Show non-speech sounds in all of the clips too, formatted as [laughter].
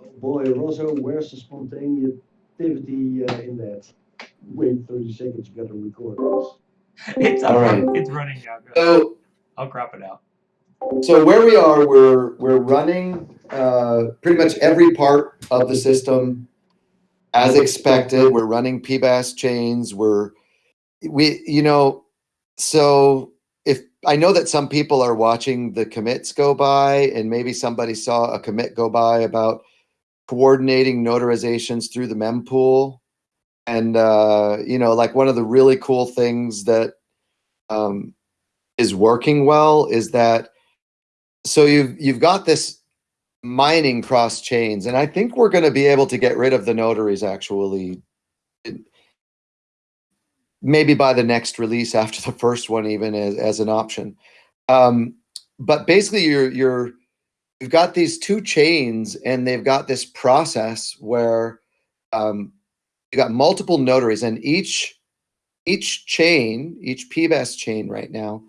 Oh boy, Rosso, where's the spontaneity uh, in that? Wait 30 seconds, you gotta record this. [laughs] It's All right. It's running now. So, I'll crop it out. so where we are, we're we're running uh, pretty much every part of the system as expected. We're running PBaaS chains. We're we you know so if I know that some people are watching the commits go by, and maybe somebody saw a commit go by about coordinating notarizations through the mempool. And uh, you know, like one of the really cool things that um, is working well is that so you've you've got this mining cross chains, and I think we're going to be able to get rid of the notaries actually maybe by the next release after the first one even as, as an option um, but basically you're you're you've got these two chains and they've got this process where um, you got multiple notaries and each each chain each PBaaS chain right now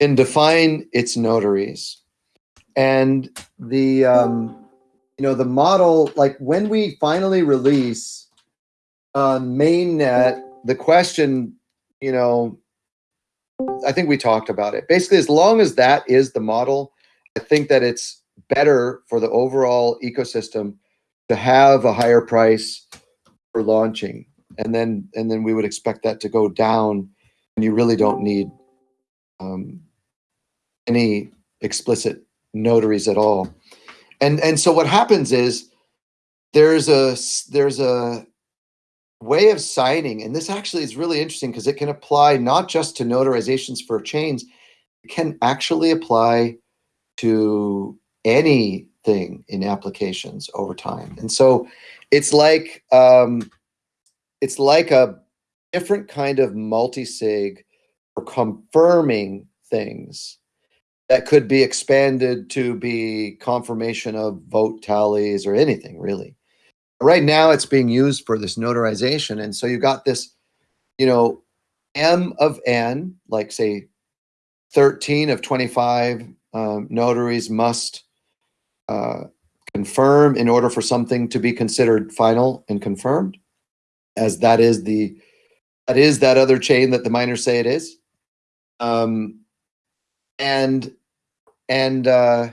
can define its notaries and the um, you know the model like when we finally release on mainnet the question, you know, I think we talked about it. Basically, as long as that is the model, I think that it's better for the overall ecosystem to have a higher price for launching. And then and then we would expect that to go down and you really don't need um, any explicit notaries at all. And and so what happens is there's a there's a way of signing, and this actually is really interesting because it can apply not just to notarizations for chains, it can actually apply to anything in applications over time. And so it's like um, it's like a different kind of multi-sig for confirming things that could be expanded to be confirmation of vote tallies or anything really right now it's being used for this notarization. And so you've got this, you know, M of N, like say 13 of 25 um, notaries must uh, confirm in order for something to be considered final and confirmed, as that is the that is that other chain that the miners say it is. Um, and and uh,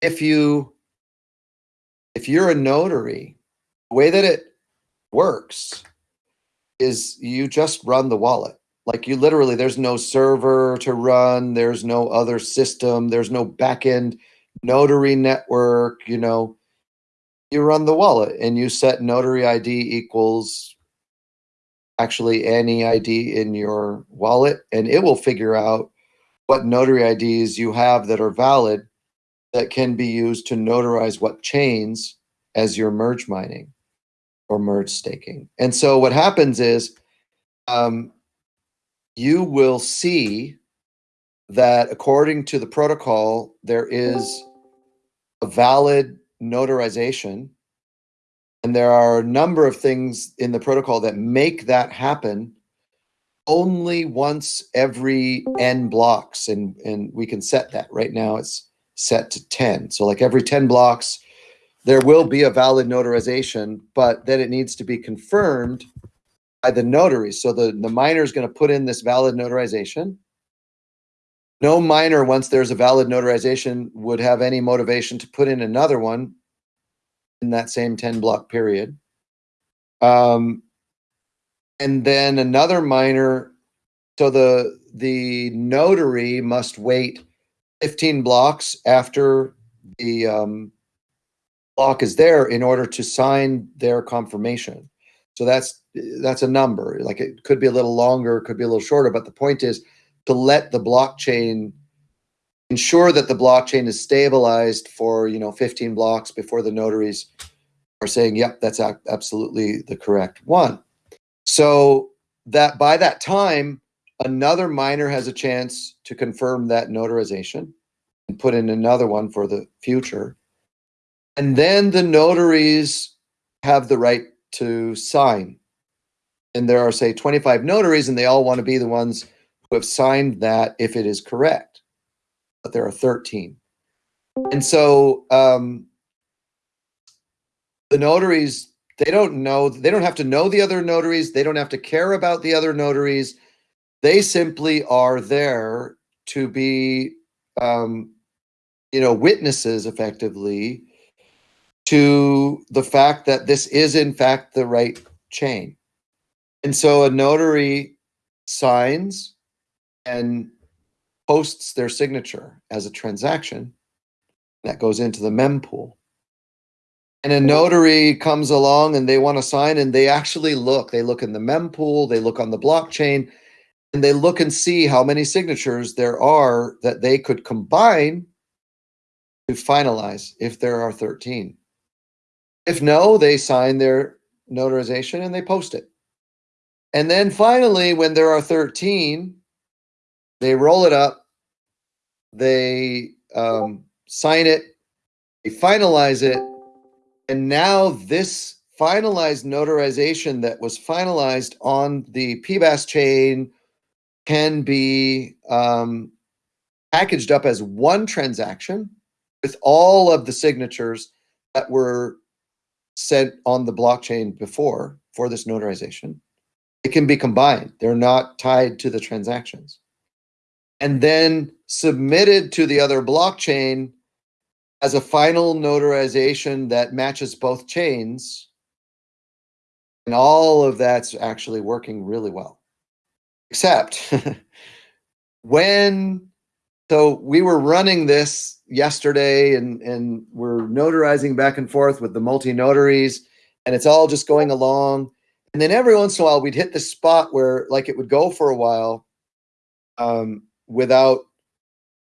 if you if you're a notary the way that it works is you just run the wallet. Like you literally, there's no server to run, there's no other system, there's no backend notary network, you know. You run the wallet and you set notary ID equals actually any ID in your wallet, and it will figure out what notary IDs you have that are valid that can be used to notarize what chains as you're merge mining or merge staking. And so what happens is um, you will see that according to the protocol, there is a valid notarization. And there are a number of things in the protocol that make that happen only once every n blocks. And, and we can set that. Right now it's set to 10. So like every 10 blocks, there will be a valid notarization, but then it needs to be confirmed by the notary. So the, the miner is going to put in this valid notarization. No miner, once there's a valid notarization, would have any motivation to put in another one in that same 10 block period. Um, and then another miner, so the, the notary must wait 15 blocks after the um, block is there in order to sign their confirmation. So that's that's a number. Like it could be a little longer, could be a little shorter, but the point is to let the blockchain ensure that the blockchain is stabilized for you know 15 blocks before the notaries are saying, "Yep, that's absolutely the correct one." So that by that time, another miner has a chance to confirm that notarization and put in another one for the future. And then the notaries have the right to sign. And there are, say, 25 notaries, and they all want to be the ones have signed that if it is correct. But there are 13. And so um, the notaries they don't know they don't have to know the other notaries they don't have to care about the other notaries they simply are there to be um, you know witnesses effectively to the fact that this is in fact the right chain and so a notary signs and posts their signature as a transaction that goes into the mempool and a notary comes along and they want to sign and they actually look they look in the mempool they look on the blockchain and they look and see how many signatures there are that they could combine to finalize if there are 13 if no they sign their notarization and they post it. And then finally when there are 13 they roll it up they um, sign it they finalize it and now this finalized notarization that was finalized on the PBaaS chain can be um, packaged up as one transaction with all of the signatures that were sent on the blockchain before for this notarization. It can be combined. They're not tied to the transactions. And then submitted to the other blockchain as a final notarization that matches both chains. And all of that's actually working really well. Except [laughs] when, so we were running this yesterday and, and we're notarizing back and forth with the multi notaries, and it's all just going along. And then every once in a while, we'd hit the spot where, like, it would go for a while um, without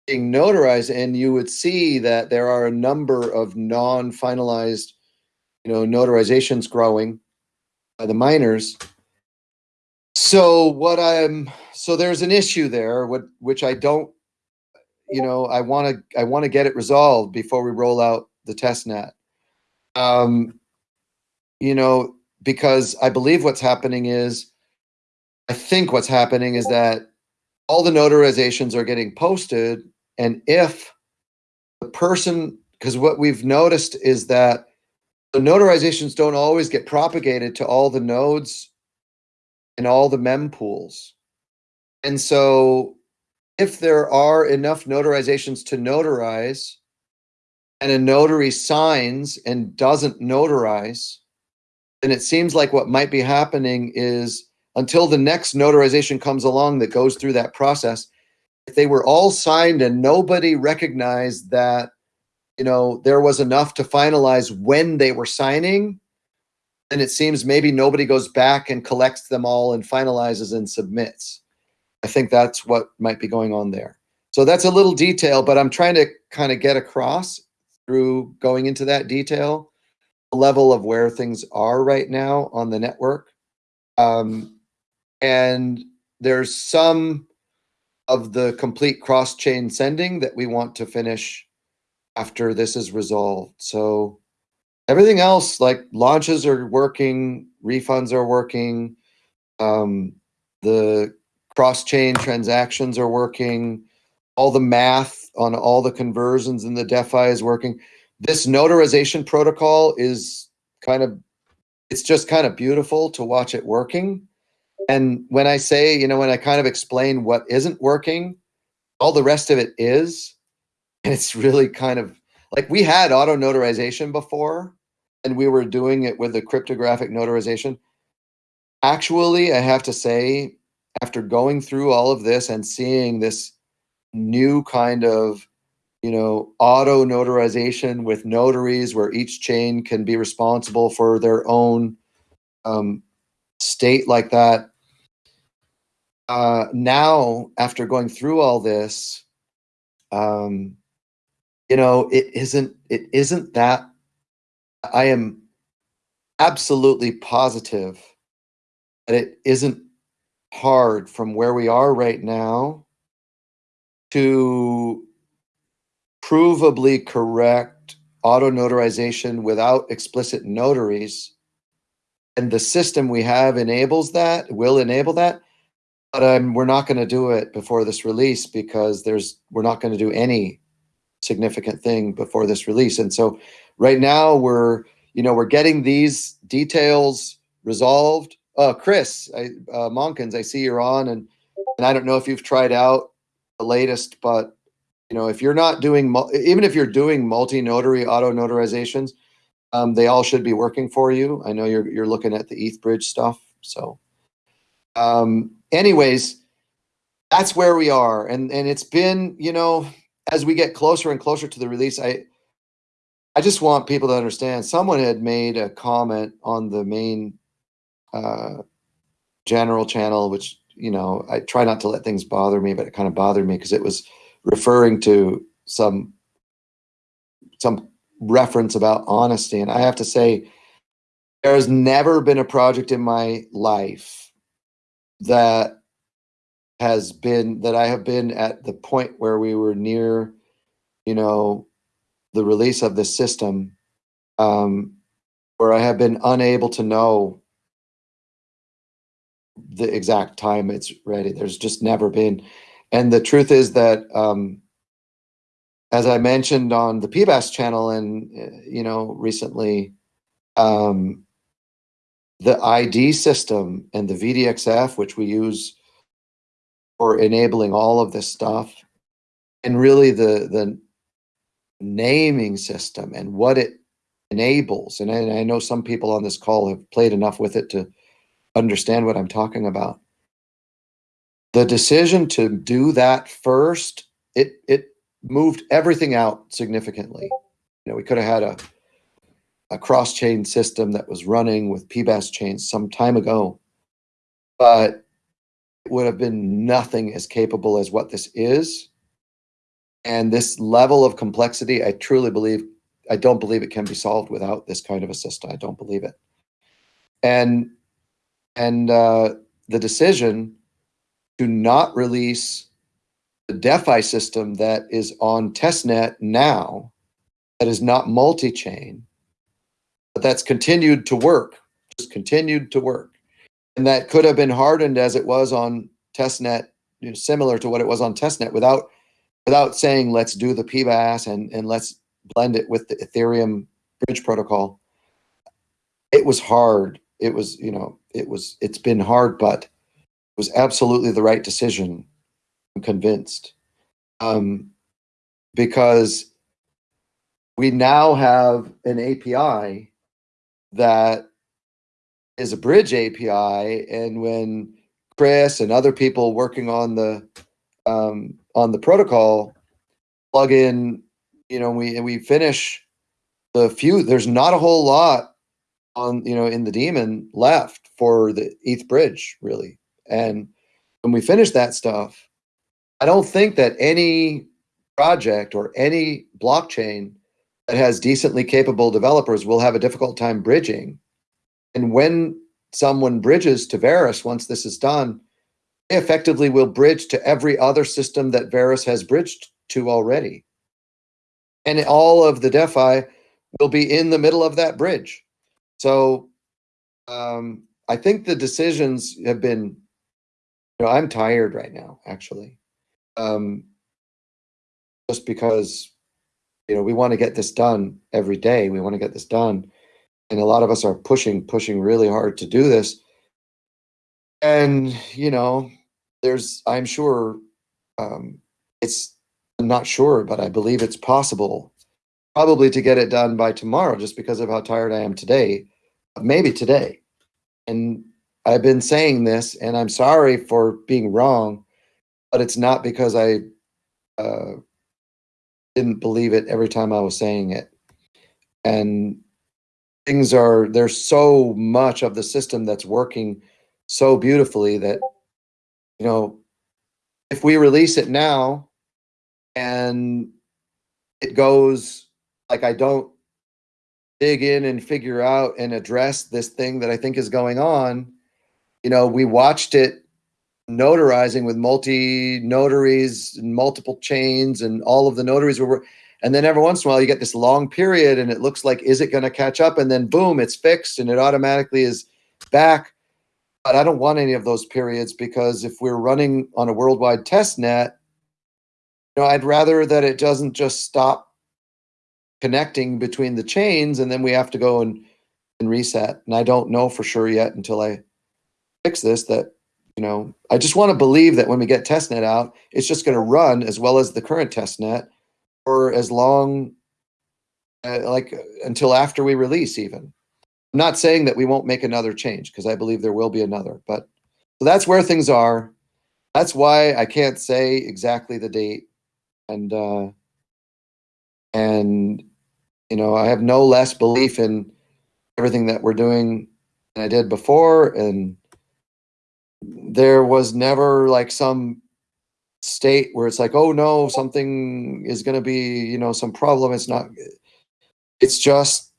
being notarized and you would see that there are a number of non-finalized you know notarizations growing by the miners. So what i'm so there's an issue there what which i don't you know i want to i want to get it resolved before we roll out the test net. Um you know because i believe what's happening is i think what's happening is that all the notarizations are getting posted and if the person, because what we've noticed is that the notarizations don't always get propagated to all the nodes and all the mempools. And so if there are enough notarizations to notarize and a notary signs and doesn't notarize, then it seems like what might be happening is until the next notarization comes along that goes through that process, if they were all signed and nobody recognized that you know there was enough to finalize when they were signing then it seems maybe nobody goes back and collects them all and finalizes and submits. I think that's what might be going on there. So that's a little detail but i'm trying to kind of get across through going into that detail the level of where things are right now on the network. Um, and there's some of the complete cross-chain sending that we want to finish after this is resolved. So everything else, like launches are working, refunds are working, um, the cross-chain transactions are working, all the math on all the conversions in the DeFi is working. This notarization protocol is kind of, it's just kind of beautiful to watch it working. And when I say, you know, when I kind of explain what isn't working, all the rest of it is. And it's really kind of like we had auto notarization before and we were doing it with the cryptographic notarization. Actually, I have to say, after going through all of this and seeing this new kind of you know auto notarization with notaries where each chain can be responsible for their own um, state like that. Uh, now after going through all this, um, you know, it isn't it isn't that I am absolutely positive that it isn't hard from where we are right now to provably correct auto notarization without explicit notaries and the system we have enables that will enable that but um, we're not going to do it before this release because there's we're not going to do any significant thing before this release. And so right now we're you know, we're getting these details resolved. Uh, Chris, I, uh, Monkins, I see you're on and, and I don't know if you've tried out the latest, but you know, if you're not doing, even if you're doing multi-notary auto notarizations, um, they all should be working for you. I know you're, you're looking at the ETHBridge stuff. So, um, anyways, that's where we are. And, and it's been, you know, as we get closer and closer to the release, I, I just want people to understand. Someone had made a comment on the main uh, general channel, which you know I try not to let things bother me, but it kind of bothered me because it was referring to some some reference about honesty, and I have to say, there has never been a project in my life that has been that I have been at the point where we were near, you know, the release of this system, um, where I have been unable to know the exact time it's ready. There's just never been. And the truth is that, um, as I mentioned on the PBaaS channel and, you know, recently, um, the ID system and the VDXF, which we use for enabling all of this stuff, and really the, the naming system and what it enables. And I, I know some people on this call have played enough with it to understand what I'm talking about. The decision to do that first, it it moved everything out significantly. You know, we could have had a a cross-chain system that was running with PBaaS chains some time ago, but it would have been nothing as capable as what this is. And this level of complexity, I truly believe, I don't believe it can be solved without this kind of a system. I don't believe it. And and uh, the decision to not release the DeFi system that is on testnet now, that is not multi-chain, but that's continued to work, just continued to work. And that could have been hardened as it was on testnet, you know, similar to what it was on testnet without without saying let's do the PBaaS and, and let's blend it with the Ethereum bridge protocol. It was hard. It was, you know, it was it's been hard, but it was absolutely the right decision. Convinced. Um, because we now have an API that is a bridge API, and when Chris and other people working on the um, on the protocol plug in, you know, we we finish the few. There's not a whole lot on you know in the daemon left for the ETH bridge really, and when we finish that stuff, I don't think that any project or any blockchain that has decently capable developers will have a difficult time bridging. And when someone bridges to Verus, once this is done, they effectively will bridge to every other system that Verus has bridged to already. And all of the DeFi will be in the middle of that bridge. So um, I think the decisions have been, you know, I'm tired right now, actually. Um, just because you know we want to get this done every day we want to get this done. And a lot of us are pushing pushing really hard to do this. And you know there's i'm sure um, it's i'm not sure but i believe it's possible probably to get it done by tomorrow just because of how tired i am today maybe today. And i've been saying this and i'm sorry for being wrong but it's not because i uh, didn't believe it every time I was saying it. And things are, there's so much of the system that's working so beautifully that, you know, if we release it now and it goes like I don't dig in and figure out and address this thing that I think is going on, you know, we watched it notarizing with multi notaries and multiple chains and all of the notaries were and then every once in a while you get this long period and it looks like is it going to catch up and then boom it's fixed and it automatically is back but i don't want any of those periods because if we're running on a worldwide test net you know i'd rather that it doesn't just stop connecting between the chains and then we have to go and, and reset. And I don't know for sure yet until I fix this that, you know, I just want to believe that when we get testnet out, it's just going to run as well as the current testnet for as long, uh, like uh, until after we release even. I'm not saying that we won't make another change because I believe there will be another, but so that's where things are. That's why I can't say exactly the date. And, uh, and, you know, I have no less belief in everything that we're doing than I did before. And there was never like some state where it's like, oh no, something is going to be, you know, some problem. It's not, it's just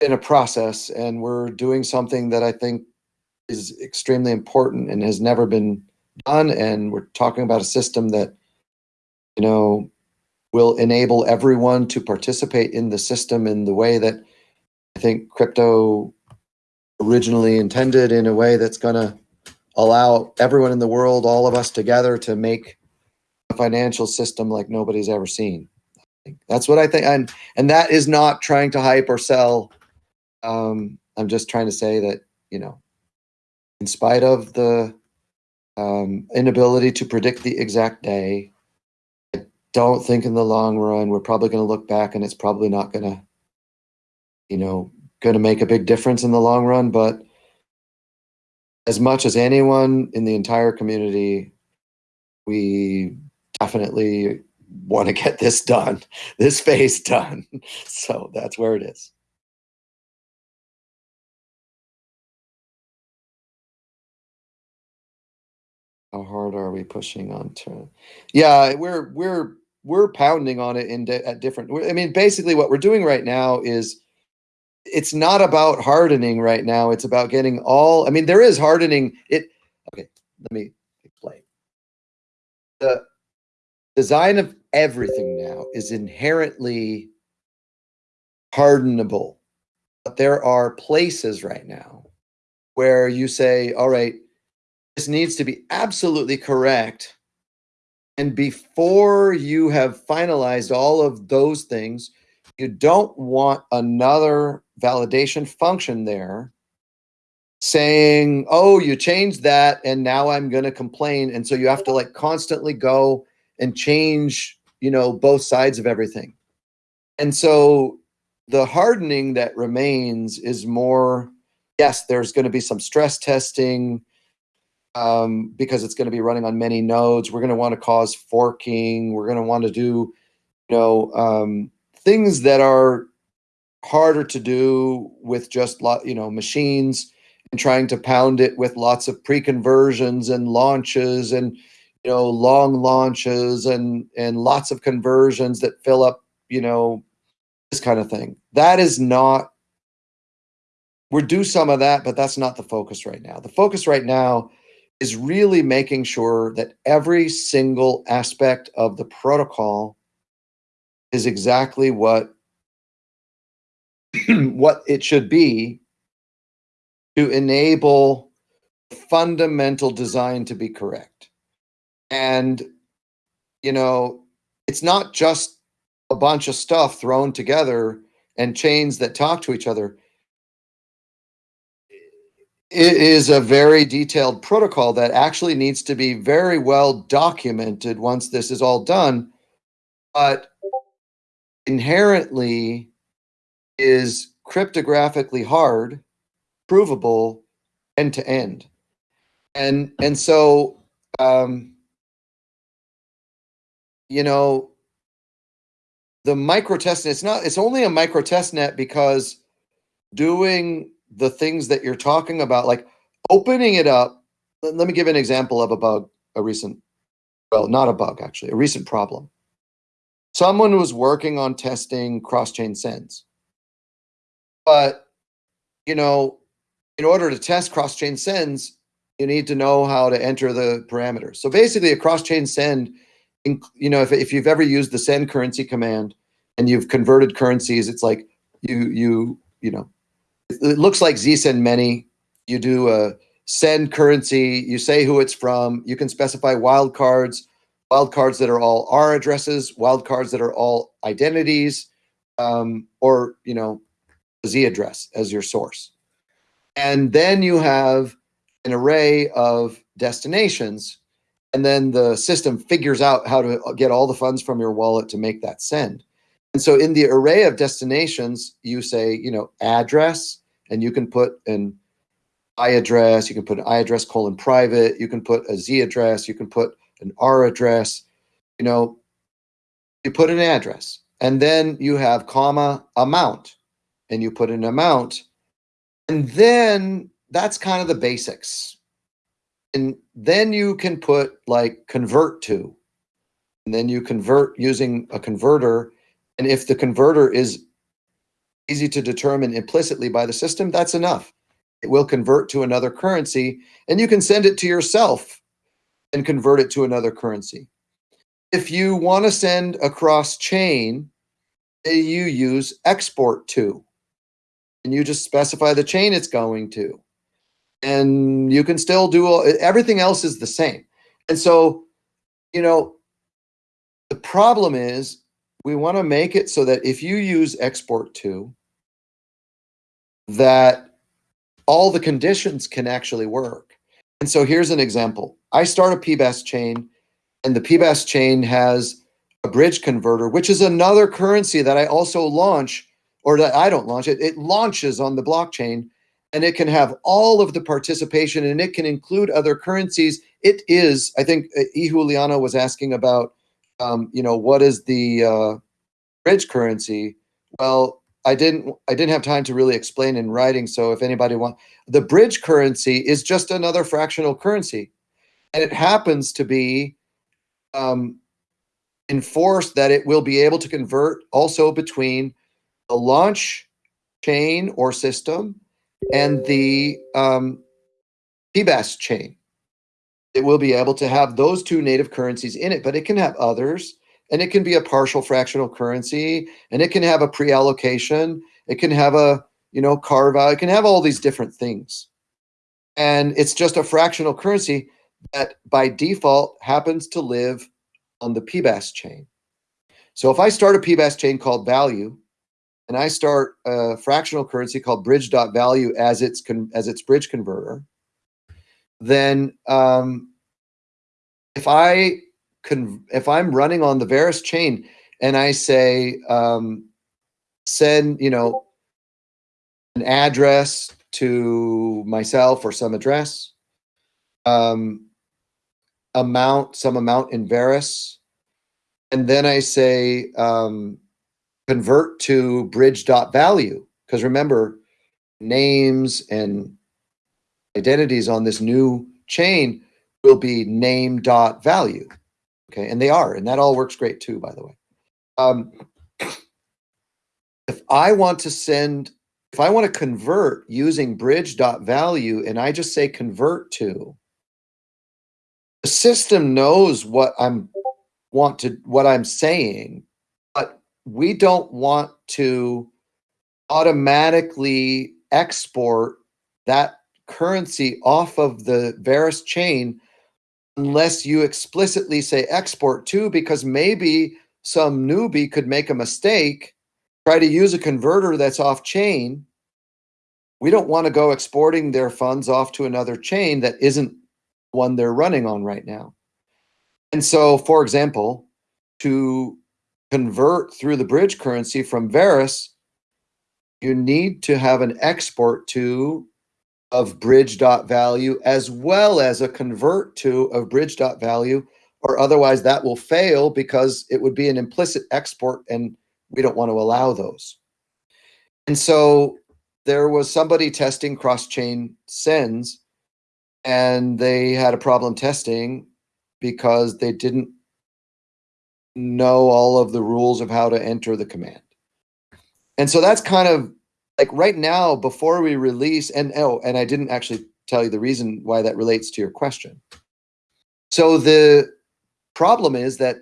in a process and we're doing something that I think is extremely important and has never been done. And we're talking about a system that, you know, will enable everyone to participate in the system in the way that I think crypto originally intended in a way that's going to allow everyone in the world, all of us together to make a financial system like nobody's ever seen. That's what I think. And, and that is not trying to hype or sell. Um, I'm just trying to say that, you know, in spite of the um, inability to predict the exact day, I don't think in the long run we're probably going to look back and it's probably not going to, you know, going to make a big difference in the long run. But as much as anyone in the entire community, we definitely want to get this done, [laughs] this phase done. [laughs] So that's where it is. How hard are we pushing on to? Yeah, we're we're we're pounding on it in at different. I mean, basically, what we're doing right now is it's not about hardening right now. It's about getting all. I mean, there is hardening. It okay. Let me explain. The design of everything now is inherently hardenable, but there are places right now where you say, "All right." this needs to be absolutely correct. And before you have finalized all of those things, you don't want another validation function there saying, oh, you changed that and now I'm going to complain. And so you have to like constantly go and change, you know, both sides of everything. And so the hardening that remains is more, yes, there's going to be some stress testing um, because it's going to be running on many nodes. We're going to want to cause forking. We're going to want to do, you know, um, things that are harder to do with just lot, you know, machines and trying to pound it with lots of pre-conversions and launches and you know long launches and and lots of conversions that fill up you know this kind of thing. That is not we're do some of that but that's not the focus right now. The focus right now is really making sure that every single aspect of the protocol is exactly what [clears throat] what it should be to enable fundamental design to be correct. And you know, it's not just a bunch of stuff thrown together and chains that talk to each other it is a very detailed protocol that actually needs to be very well documented once this is all done but inherently is cryptographically hard provable end to end and and so um you know the micro testnet it's not it's only a micro testnet because doing the things that you're talking about, like opening it up. Let, let me give an example of a bug, a recent, well, not a bug actually, a recent problem. Someone was working on testing cross-chain sends, but you know, in order to test cross-chain sends, you need to know how to enter the parameters. So basically, a cross-chain send, you know, if if you've ever used the send currency command and you've converted currencies, it's like you you you know it looks like ZSend many. You do a send currency, you say who it's from, you can specify wildcards, wildcards that are all R addresses, wildcards that are all identities, um, or you know, Z address as your source. And then you have an array of destinations, and then the system figures out how to get all the funds from your wallet to make that send. And so in the array of destinations, you say, you know, address, and you can put an I address, you can put an I address colon private, you can put a Z address, you can put an R address, you know, you put an address. And then you have comma amount, and you put an amount. And then that's kind of the basics. And then you can put like convert to, and then you convert using a converter. And if the converter is easy to determine implicitly by the system, that's enough. It will convert to another currency and you can send it to yourself and convert it to another currency. If you want to send across chain, you use export to, and you just specify the chain it's going to. And you can still do all, everything else is the same. And so, you know, the problem is we want to make it so that if you use export to, that all the conditions can actually work. And so here's an example. I start a PBaaS chain and the PBaaS chain has a bridge converter, which is another currency that I also launch or that I don't launch it. It launches on the blockchain and it can have all of the participation and it can include other currencies. It is, I think uh, E. Was asking about, um, you know, what is the uh, bridge currency? Well, I didn't I didn't have time to really explain in writing. So if anybody want the bridge currency is just another fractional currency. And it happens to be um, enforced that it will be able to convert also between the launch chain or system and the um, PBaaS chain. It will be able to have those two native currencies in it, but it can have others and it can be a partial fractional currency and it can have a pre-allocation it can have a you know carve out it can have all these different things and it's just a fractional currency that by default happens to live on the PBaaS chain. So if I start a PBaaS chain called value and I start a fractional currency called bridge.value as its as its bridge converter then um, if I if I'm running on the Verus chain and I say um, send, you know, an address to myself or some address, um, amount, some amount in Verus, and then I say um, convert to bridge.value. Because remember, names and identities on this new chain will be name.value. Okay, and they are, and that all works great too, by the way. Um, if I want to send, if I want to convert using bridge.value and I just say convert to, the system knows what I'm want to what I'm saying, but we don't want to automatically export that currency off of the Verus chain unless you explicitly say export to, because maybe some newbie could make a mistake, try to use a converter that's off chain. We don't want to go exporting their funds off to another chain that isn't one they're running on right now. And so, for example, to convert through the bridge currency from Verus, you need to have an export to of bridge.value as well as a convert to of bridge.value or otherwise that will fail because it would be an implicit export and we don't want to allow those. And so there was somebody testing cross-chain sends and they had a problem testing because they didn't know all of the rules of how to enter the command. And so that's kind of like right now before we release and oh and i didn't actually tell you the reason why that relates to your question so the problem is that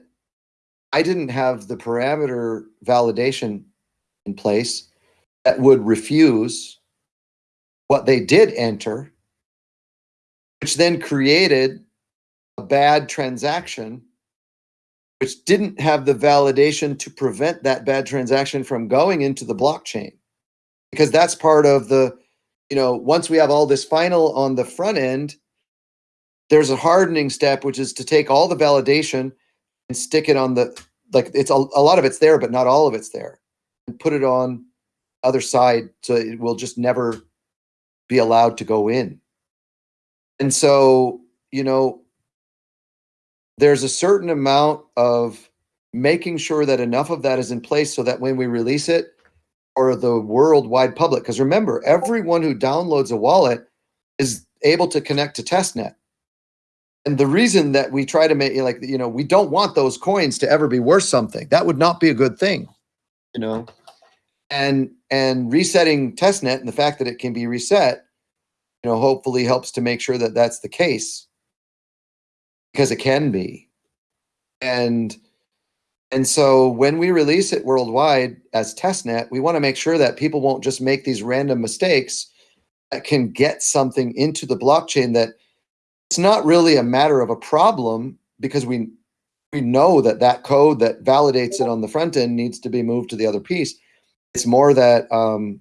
i didn't have the parameter validation in place that would refuse what they did enter which then created a bad transaction which didn't have the validation to prevent that bad transaction from going into the blockchain. Because that's part of the, you know, once we have all this final on the front end, there's a hardening step, which is to take all the validation and stick it on the, like it's a, a lot of it's there, but not all of it's there and put it on other side so it will just never be allowed to go in. And so, you know, there's a certain amount of making sure that enough of that is in place so that when we release it or the worldwide public, because remember, everyone who downloads a wallet is able to connect to testnet. And the reason that we try to make like, you know, we don't want those coins to ever be worth something. That would not be a good thing, you know? And, and resetting testnet and the fact that it can be reset, you know, hopefully helps to make sure that that's the case because it can be. And and so when we release it worldwide as testnet, we want to make sure that people won't just make these random mistakes that can get something into the blockchain that it's not really a matter of a problem because we we know that that code that validates it on the front end needs to be moved to the other piece. It's more that um,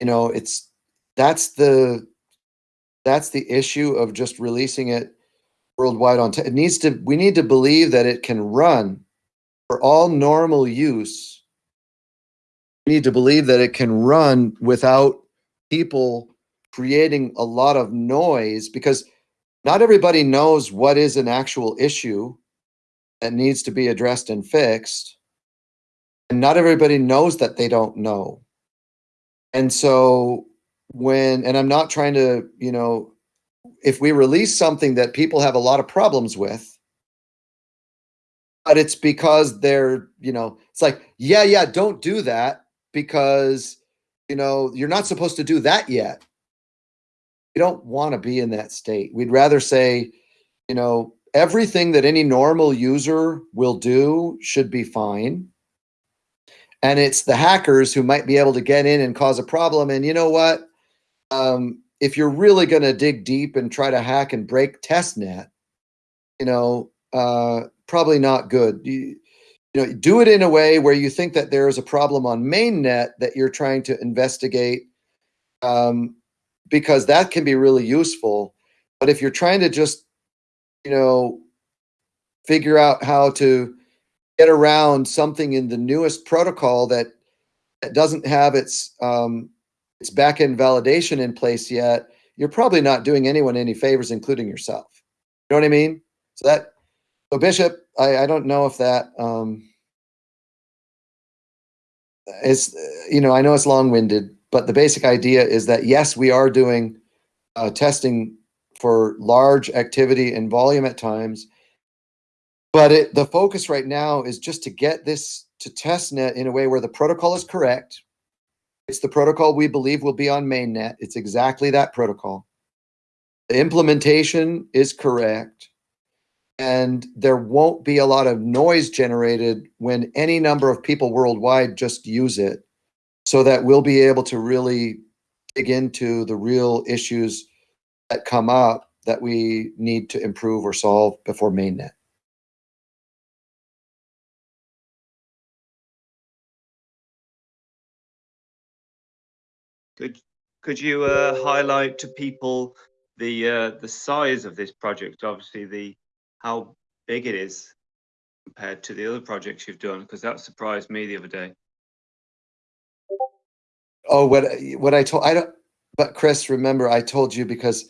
you know, it's that's the that's the issue of just releasing it worldwide on it needs to we need to believe that it can run for all normal use. We need to believe that it can run without people creating a lot of noise because not everybody knows what is an actual issue that needs to be addressed and fixed. And not everybody knows that they don't know. And so when and i'm not trying to you know if we release something that people have a lot of problems with but it's because they're you know it's like yeah yeah don't do that because you know you're not supposed to do that yet. We don't want to be in that state. We'd rather say you know everything that any normal user will do should be fine. And it's the hackers who might be able to get in and cause a problem and you know what um, if you're really going to dig deep and try to hack and break testnet, you know, uh, probably not good. You, you know, do it in a way where you think that there is a problem on mainnet that you're trying to investigate, um, because that can be really useful. But if you're trying to just, you know, figure out how to get around something in the newest protocol that, that doesn't have its um, its backend validation in place yet, you're probably not doing anyone any favors, including yourself. You know what I mean? So that, so Bishop, I, I don't know if that um, is, you know, I know it's long winded, but the basic idea is that yes, we are doing uh, testing for large activity and volume at times, but it, the focus right now is just to get this to testnet in a way where the protocol is correct, it's the protocol we believe will be on mainnet. It's exactly that protocol. The implementation is correct. And there won't be a lot of noise generated when any number of people worldwide just use it so that we'll be able to really dig into the real issues that come up that we need to improve or solve before mainnet. Could could you uh, highlight to people the uh, the size of this project? Obviously, the how big it is compared to the other projects you've done, because that surprised me the other day. Oh, what what I told I don't. But Chris, remember I told you because,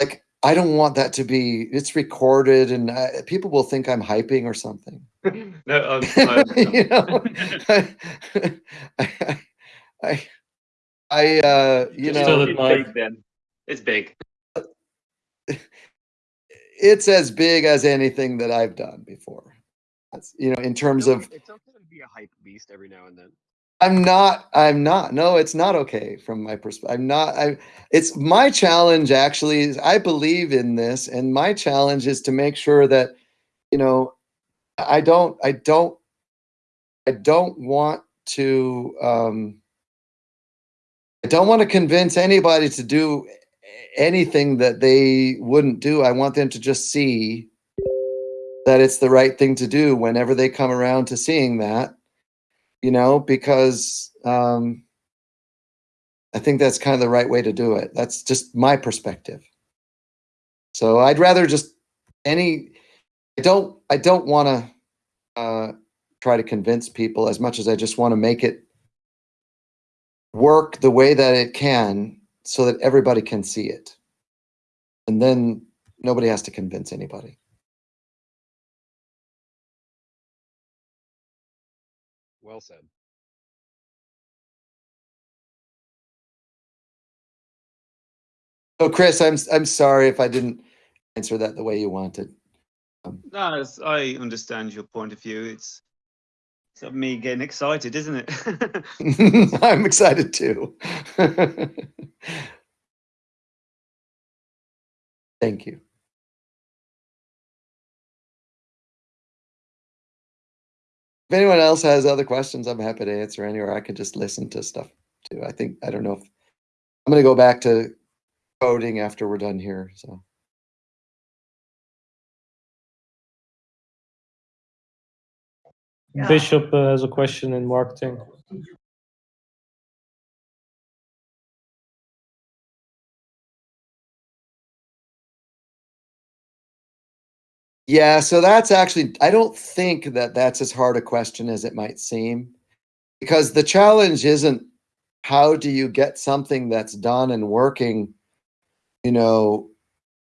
like, I don't want that to be. It's recorded, and I, people will think I'm hyping or something. [laughs] no, um, I, [laughs] you know, [laughs] I, I, I I, uh, you Just know, it's big then. It's big. it's as big as anything that I've done before. That's, you know, in terms of, it's okay to be a hype beast every now and then. I'm not, I'm not, no, it's not okay from my perspective. I'm not, I, it's my challenge actually is I believe in this and my challenge is to make sure that, you know, I don't, I don't, I don't want to, um, I don't want to convince anybody to do anything that they wouldn't do. I want them to just see that it's the right thing to do whenever they come around to seeing that, you know, because um, I think that's kind of the right way to do it. That's just my perspective. So I'd rather just any. I don't. I don't want to uh, try to convince people as much as I just want to make it work the way that it can, so that everybody can see it, and then nobody has to convince anybody. Well said. So, Chris, I'm I'm sorry if I didn't answer that the way you wanted. Um, no, I understand your point of view. It's it's of me getting excited, isn't it? [laughs] [laughs] I'm excited too. [laughs] Thank you. If anyone else has other questions, I'm happy to answer any, or I could just listen to stuff too. I think, I don't know if, I'm gonna go back to coding after we're done here, so. Bishop uh, has a question in marketing. Yeah, so that's actually, I don't think that that's as hard a question as it might seem. Because the challenge isn't how do you get something that's done and working, you know,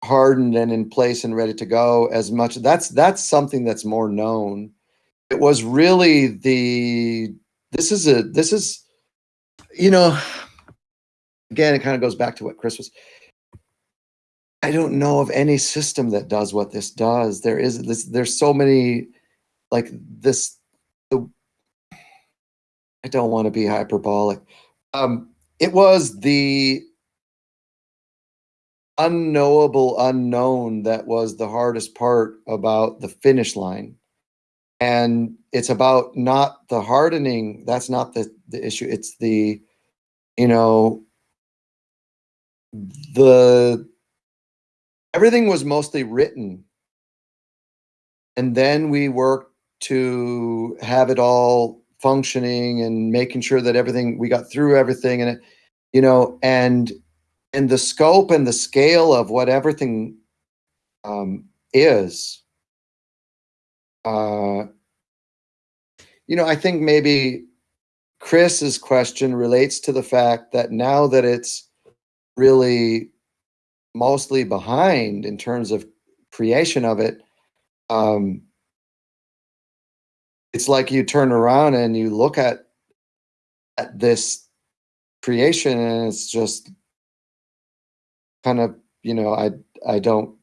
hardened and in place and ready to go as much. That's that's something that's more known. It was really the this is a this is you know again it kind of goes back to what Chris was I don't know of any system that does what this does. There is this. There's so many, like this. The I don't want to be hyperbolic. Um, it was the unknowable unknown that was the hardest part about the finish line, and it's about not the hardening. That's not the the issue. It's the, you know, the everything was mostly written and then we worked to have it all functioning and making sure that everything we got through everything and it you know and and the scope and the scale of what everything um, is uh, you know i think maybe chris's question relates to the fact that now that it's really mostly behind in terms of creation of it um it's like you turn around and you look at at this creation and it's just kind of you know i i don't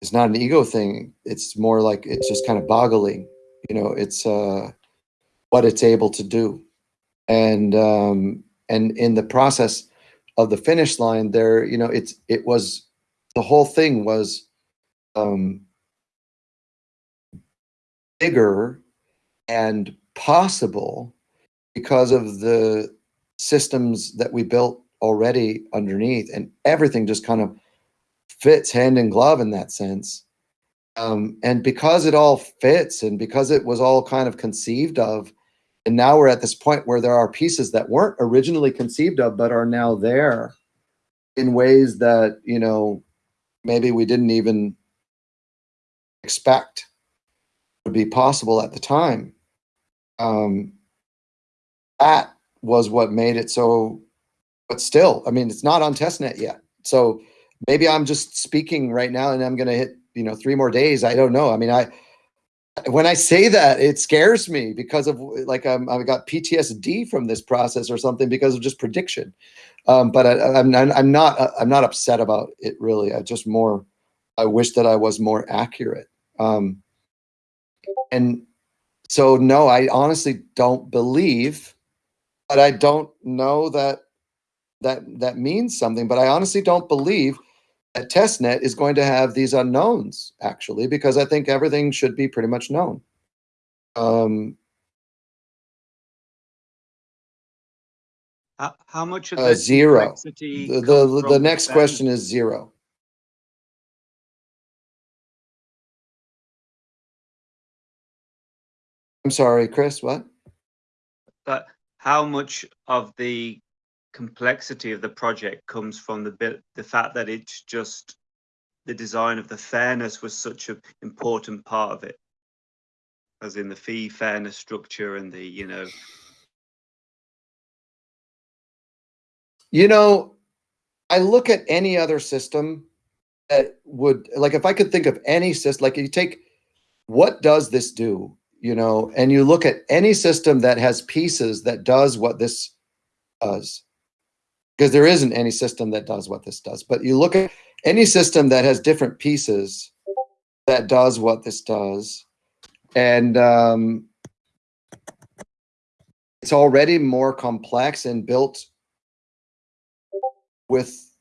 it's not an ego thing. It's more like it's just kind of boggling you know it's uh what it's able to do. And um and in the process of the finish line there you know it's it was the whole thing was um bigger and possible because of the systems that we built already underneath and everything just kind of fits hand in glove in that sense. Um, and because it all fits and because it was all kind of conceived of and now we're at this point where there are pieces that weren't originally conceived of but are now there in ways that you know maybe we didn't even expect would be possible at the time. Um that was what made it so but still i mean it's not on testnet yet. So maybe i'm just speaking right now and i'm going to hit you know three more days i don't know i mean i when I say that, it scares me because of like I'm, I've got PTSD from this process or something because of just prediction. Um, but I, I'm, I'm not I'm not upset about it really. I just more I wish that I was more accurate. Um, and so no, I honestly don't believe, but I don't know that that that means something. But I honestly don't believe that testnet is going to have these unknowns actually because i think everything should be pretty much known um how, how much of Uh, the zero. the the, the next them? question is zero I'm sorry, Chris, what? But how much of the complexity of the project comes from the bit, the fact that it's just the design of the fairness was such an important part of it, as in the fee fairness structure and the, you know, You know, I look at any other system that would like if I could think of any system, like you take what does this do, you know, and you look at any system that has pieces that does what this does. Because there isn't any system that does what this does, but you look at any system that has different pieces that does what this does, and um, it's already more complex and built with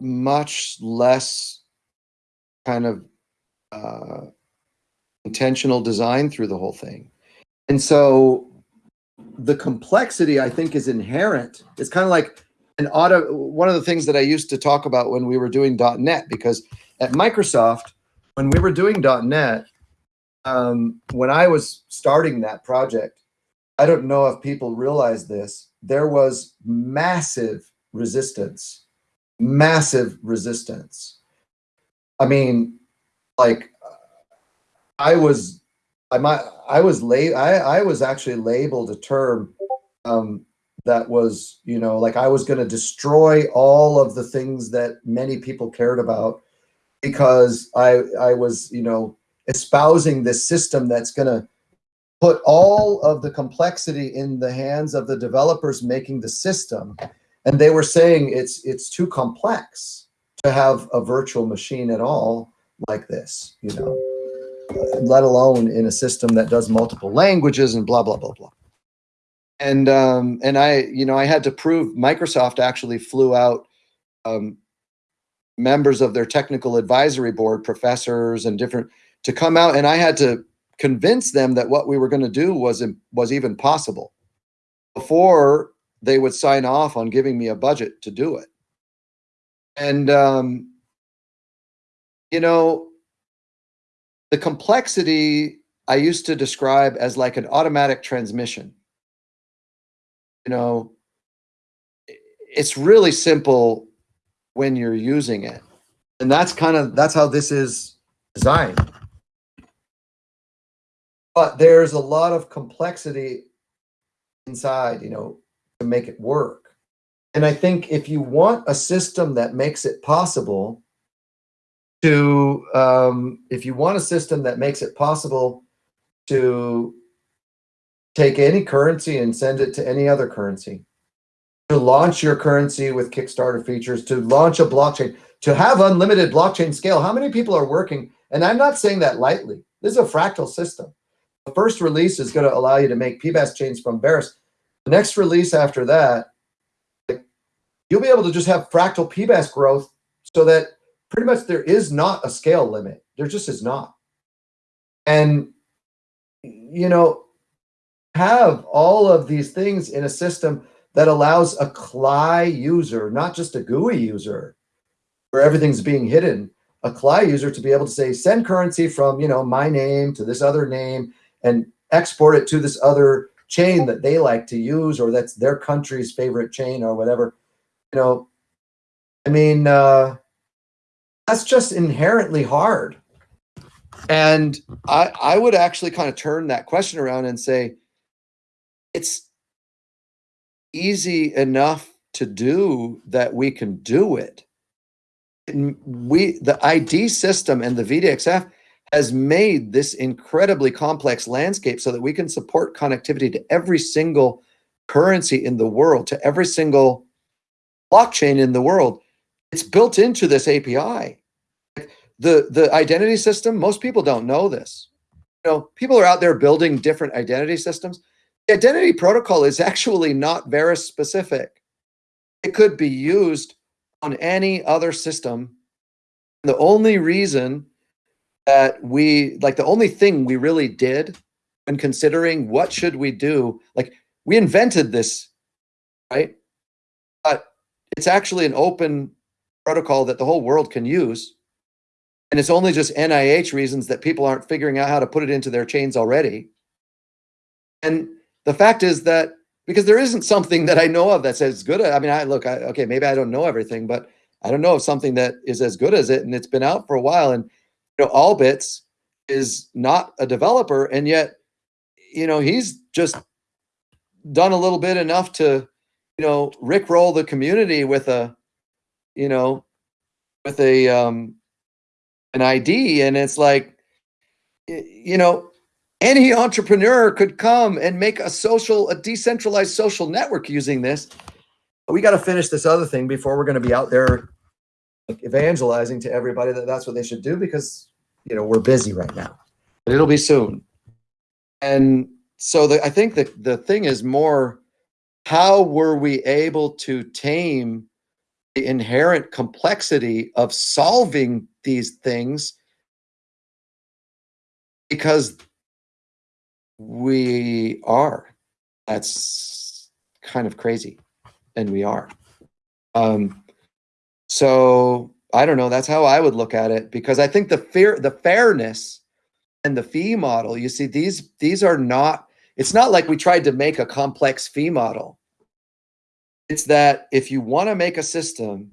much less kind of uh, intentional design through the whole thing. And so the complexity, I think, is inherent. It's kind of like an auto. One of the things that I used to talk about when we were doing .NET, because at Microsoft, when we were doing .NET, um, when I was starting that project, I don't know if people realize this. There was massive resistance, massive resistance. I mean, like I was, I might, I was late. I, I was actually labeled a term um, that was, you know, like I was going to destroy all of the things that many people cared about because I, I was, you know, espousing this system that's going to put all of the complexity in the hands of the developers making the system and they were saying it's it's too complex to have a virtual machine at all like this you know let alone in a system that does multiple languages and blah blah blah blah and um and i you know i had to prove microsoft actually flew out um members of their technical advisory board professors and different to come out and i had to convince them that what we were going to do was was even possible before they would sign off on giving me a budget to do it. And, um, you know, the complexity I used to describe as like an automatic transmission. You know, it's really simple when you're using it. And that's kind of, that's how this is designed. But there's a lot of complexity inside, you know, to make it work. And I think if you want a system that makes it possible to, um, if you want a system that makes it possible to take any currency and send it to any other currency, to launch your currency with Kickstarter features, to launch a blockchain, to have unlimited blockchain scale. How many people are working? And I'm not saying that lightly. This is a fractal system. The first release is going to allow you to make PBaaS chains from Verus. The next release after that, you'll be able to just have fractal PBaaS growth so that pretty much there is not a scale limit. There just is not. And, you know, have all of these things in a system that allows a CLI user, not just a GUI user, where everything's being hidden, a CLI user to be able to say, send currency from, you know, my name to this other name and export it to this other chain that they like to use or that's their country's favorite chain or whatever you know i mean uh that's just inherently hard and i i would actually kind of turn that question around and say it's easy enough to do that we can do it and we the id system and the vdxf has made this incredibly complex landscape so that we can support connectivity to every single currency in the world, to every single blockchain in the world. It's built into this API. The, the identity system, most people don't know this. You know, people are out there building different identity systems. The identity protocol is actually not very specific. It could be used on any other system. The only reason that we like the only thing we really did when considering what should we do like we invented this right but it's actually an open protocol that the whole world can use and it's only just nih reasons that people aren't figuring out how to put it into their chains already And the fact is that because there isn't something that I know of that says good. I mean, I look, I, okay, maybe I don't know everything, but I don't know of something that is as good as it, and it's been out for a while. And you know, Allbits is not a developer, and yet, you know, he's just done a little bit enough to, you know, rickroll the community with a, you know, with a um, an ID, and it's like, you know, any entrepreneur could come and make a social, a decentralized social network using this. We got to finish this other thing before we're going to be out there like, evangelizing to everybody that that's what they should do because you know we're busy right now. But it'll be soon. And so the, I think the the thing is more how were we able to tame the inherent complexity of solving these things because we are. That's kind of crazy and we are. Um so i don't know that's how i would look at it because i think the fear the fairness and the fee model you see these these are not it's not like we tried to make a complex fee model it's that if you want to make a system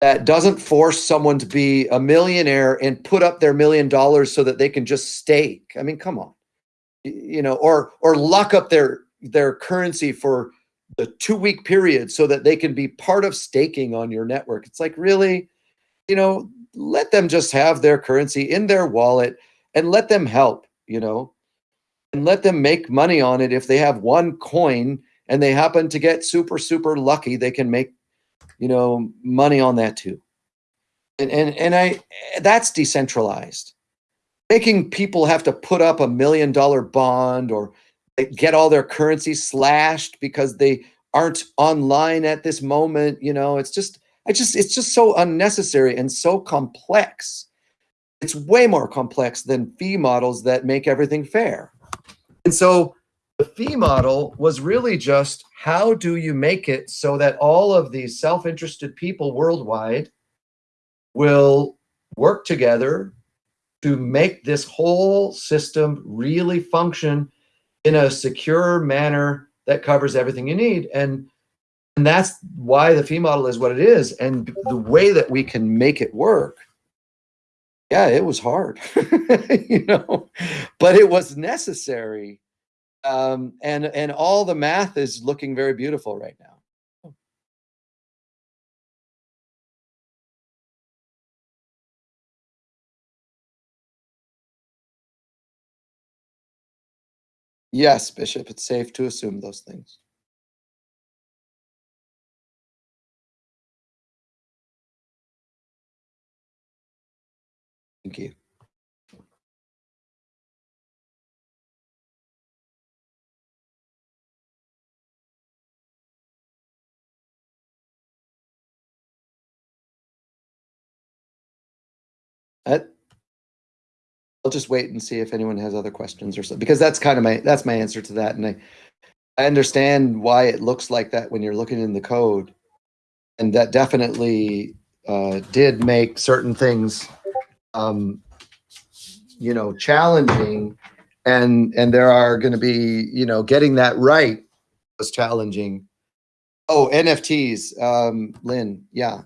that doesn't force someone to be a millionaire and put up their million dollars so that they can just stake i mean come on. You know or or lock up their their currency for the two week period so that they can be part of staking on your network. It's like really? You know let them just have their currency in their wallet and let them help you know and let them make money on it if they have one coin and they happen to get super super lucky they can make you know money on that too. And and and i that's decentralized. Making people have to put up a million dollar bond or get all their currency slashed because they aren't online at this moment you know it's just i just it's just so unnecessary and so complex. It's way more complex than fee models that make everything fair. And so the fee model was really just how do you make it so that all of these self-interested people worldwide will work together to make this whole system really function in a secure manner that covers everything you need? And and that's why the fee model is what it is. And the way that we can make it work yeah it was hard [laughs] you know but it was necessary um and and all the math is looking very beautiful right now. Yes bishop it's safe to assume those things. Thank you I'll just wait and see if anyone has other questions or so because that's kind of my that's my answer to that. And I I understand why it looks like that when you're looking in the code. And that definitely uh, did make certain things um, you know challenging. And and there are going to be you know getting that right was challenging. Oh nfts um lynn yeah.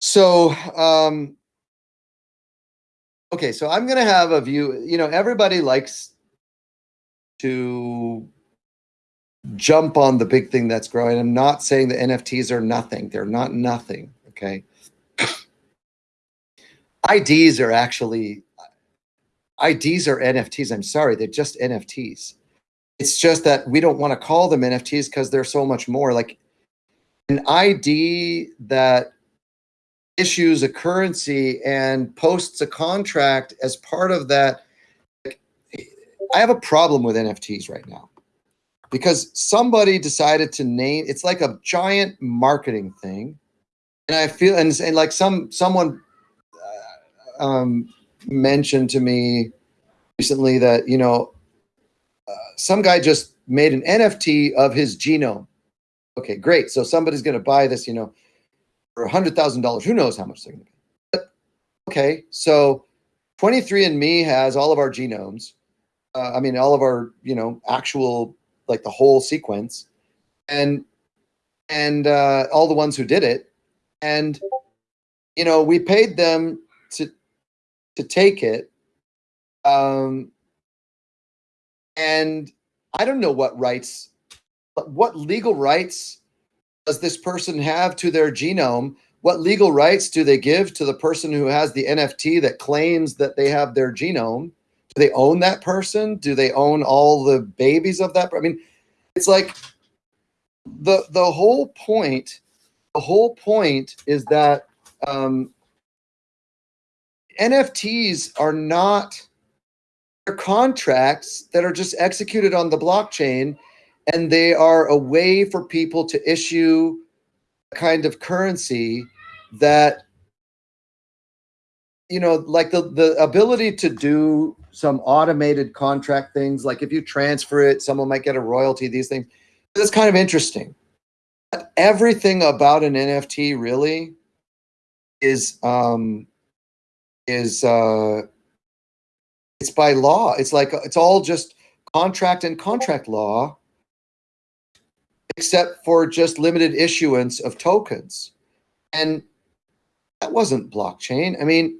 So um okay so i'm going to have a view you know everybody likes to jump on the big thing that's growing i'm not saying the nfts are nothing they're not nothing okay [clears throat] ids are actually IDs are NFTs. I'm sorry, they're just NFTs. It's just that we don't want to call them NFTs because they're so much more. Like an ID that issues a currency and posts a contract as part of that. I have a problem with NFTs right now because somebody decided to name it's like a giant marketing thing. And I feel and, and like some someone uh, um mentioned to me recently that you know uh, some guy just made an NFT of his genome. Okay, great. So somebody's going to buy this, you know, thousand dollars. Who knows how much they're going to be? But, okay, so 23andMe has all of our genomes, uh, I mean, all of our, you know, actual, like the whole sequence and, and, uh, all the ones who did it. And, you know, we paid them to, to take it. Um, and I don't know what rights, what legal rights does this person have to their genome? What legal rights do they give to the person who has the NFT that claims that they have their genome? Do they own that person? Do they own all the babies of that? I mean, it's like the the whole point. The whole point is that um, NFTs are not they're contracts that are just executed on the blockchain, and they are a way for people to issue a kind of currency that you know like the the ability to do some automated contract things like if you transfer it someone might get a royalty these things. That's kind of interesting. But everything about an nft really is um is uh it's by law. It's like it's all just contract and contract law except for just limited issuance of tokens. And that wasn't blockchain. I mean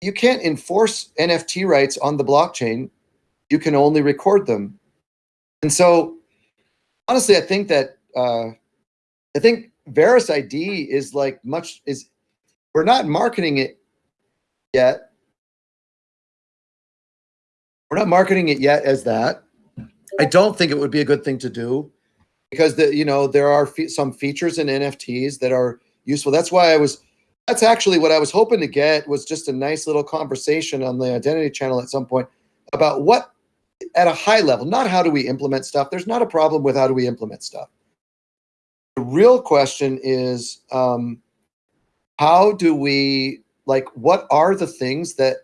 you can't enforce nft rights on the blockchain. You can only record them. And so honestly i think that uh i think Verus id is like much is we're not marketing it yet. We're not marketing it yet as that. I don't think it would be a good thing to do because the you know there are fe- some features in nfts that are useful. That's why i was that's actually what i was hoping to get was just a nice little conversation on the identity channel at some point about what at a high level not how do we implement stuff. There's not a problem with how do we implement stuff. The real question is um, how do we like what are the things that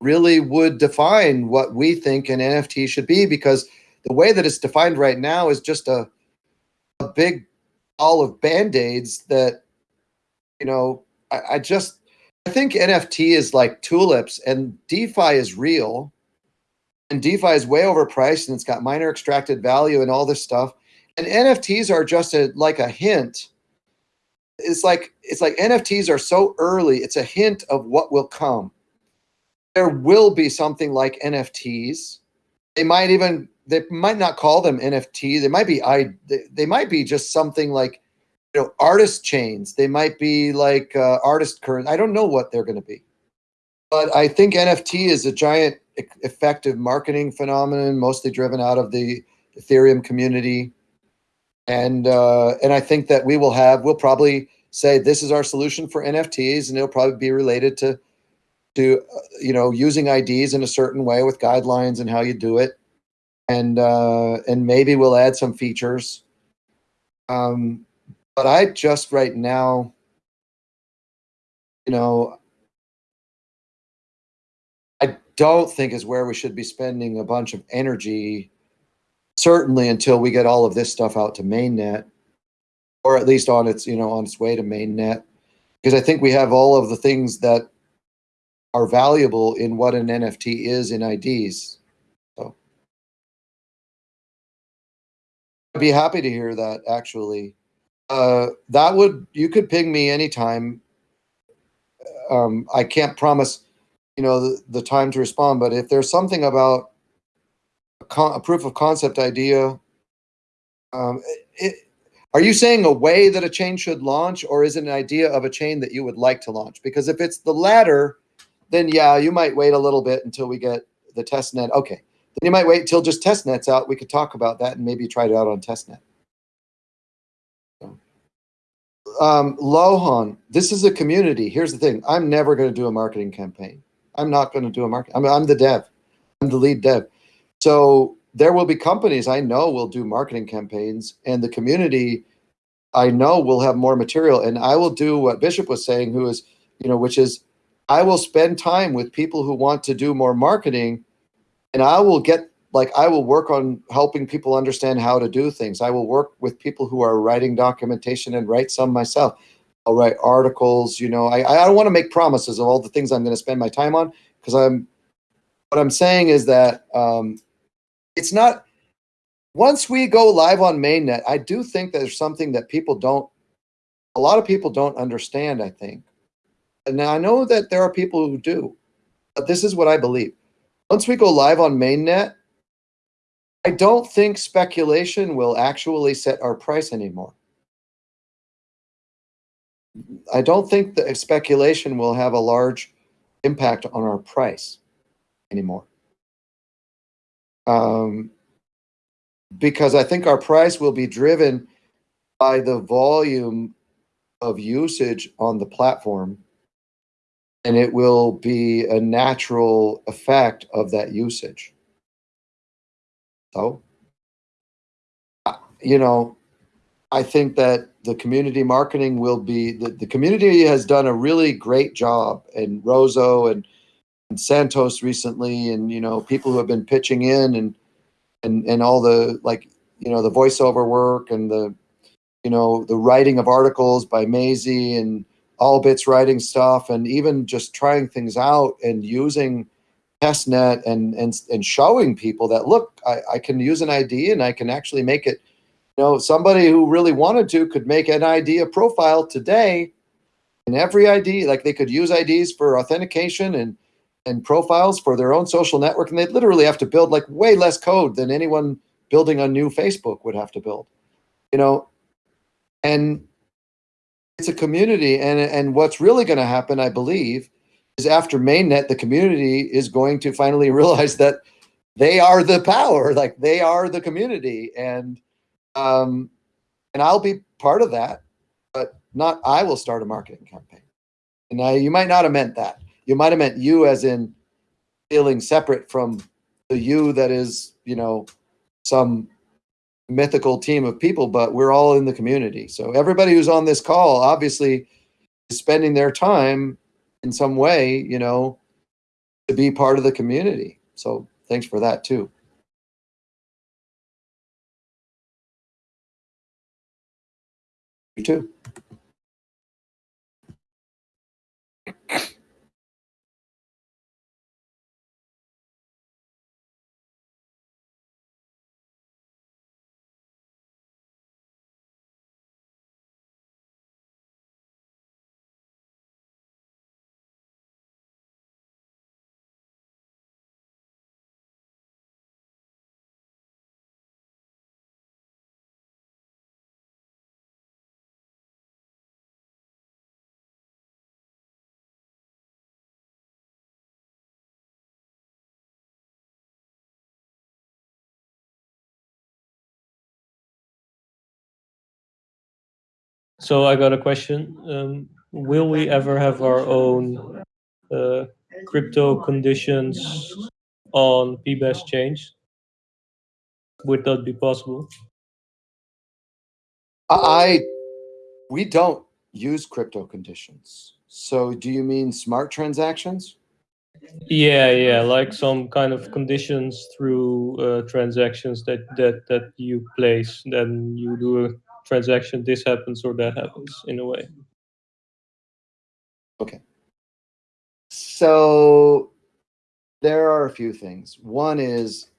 really would define what we think an nft should be? Because the way that it's defined right now is just a a big all of band-aids that you know I, I just i think nft is like tulips and defi is real. And defi is way overpriced and it's got miner extracted value and all this stuff. And nfts are just a like a hint. It's like it's like nfts are so early it's a hint of what will come. There will be something like nfts they might even they might not call them nft they might be i they, they might be just something like you know artist chains. They might be like uh, artist current. I don't know what they're going to be. But i think nft is a giant e- effective marketing phenomenon mostly driven out of the ethereum community. And uh, and i think that we will have we'll probably say this is our solution for nfts and it'll probably be related to to uh, you know using ids in a certain way with guidelines and how you do it. And uh and maybe we'll add some features. Um but i just right now you know i don't think is where we should be spending a bunch of energy certainly until we get all of this stuff out to mainnet or at least on its you know on its way to mainnet. Because i think we have all of the things that are valuable in what an nft is in ids so i'd be happy to hear that actually. Uh that would you could ping me anytime. Um i can't promise you know the, the time to respond but if there's something about a, a proof of concept idea um it, are you saying a way that a chain should launch or is it an idea of a chain that you would like to launch? Because if it's the latter then yeah you might wait a little bit until we get the test net okay then you might wait until just test net's out we could talk about that and maybe try it out on testnet um, Lohan, this is a community. Here's the thing: I'm never going to do a marketing campaign. I'm not going to do a market. I'm, I'm the dev. I'm the lead dev. So there will be companies I know will do marketing campaigns, and the community I know will have more material. And I will do what Bishop was saying, who is, you know, which is, I will spend time with people who want to do more marketing, and I will get like I will work on helping people understand how to do things. I will work with people who are writing documentation and write some myself. I'll write articles. You know, I I don't want to make promises of all the things I'm going to spend my time on because I'm. What I'm saying is that um, it's not, once we go live on mainnet, I do think there's something that people don't, a lot of people don't understand, I think. And I know that there are people who do, but this is what I believe. Once we go live on mainnet, I don't think speculation will actually set our price anymore. I don't think that speculation will have a large impact on our price anymore. Um, because I think our price will be driven by the volume of usage on the platform and it will be a natural effect of that usage. So, uh, you know, I think that the community marketing will be, the, the community has done a really great job and Rozo and, and Santos recently and, you know, people who have been pitching in and, and, and all the, like, you know, the voiceover work and the, you know, the writing of articles by Maisie and Allbits writing stuff and even just trying things out and using testnet and and and showing people that look I, I can use an ID and I can actually make it you know somebody who really wanted to could make an ID a profile today. And every ID like they could use IDs for authentication and and profiles for their own social network and they'd literally have to build like way less code than anyone building a new Facebook would have to build you know? And it's a community and and what's really going to happen i believe is after mainnet the community is going to finally [laughs] realize that they are the power like they are the community and um and i'll be part of that but not i will start a marketing campaign. And now you might not have meant that. You might have meant you as in feeling separate from the you that is you know some mythical team of people, but we're all in the community. So everybody who's on this call obviously is spending their time in some way, you know, to be part of the community. So thanks for that too. You too. So I got a question. Um, will we ever have our own uh, crypto conditions on PBaaS change? Would that be possible? I, we don't use crypto conditions. So do you mean smart transactions? Yeah, yeah, like some kind of conditions through uh, transactions that that that you place. Then you do a transaction, this happens or that happens in a way. Okay. So there are a few things. One is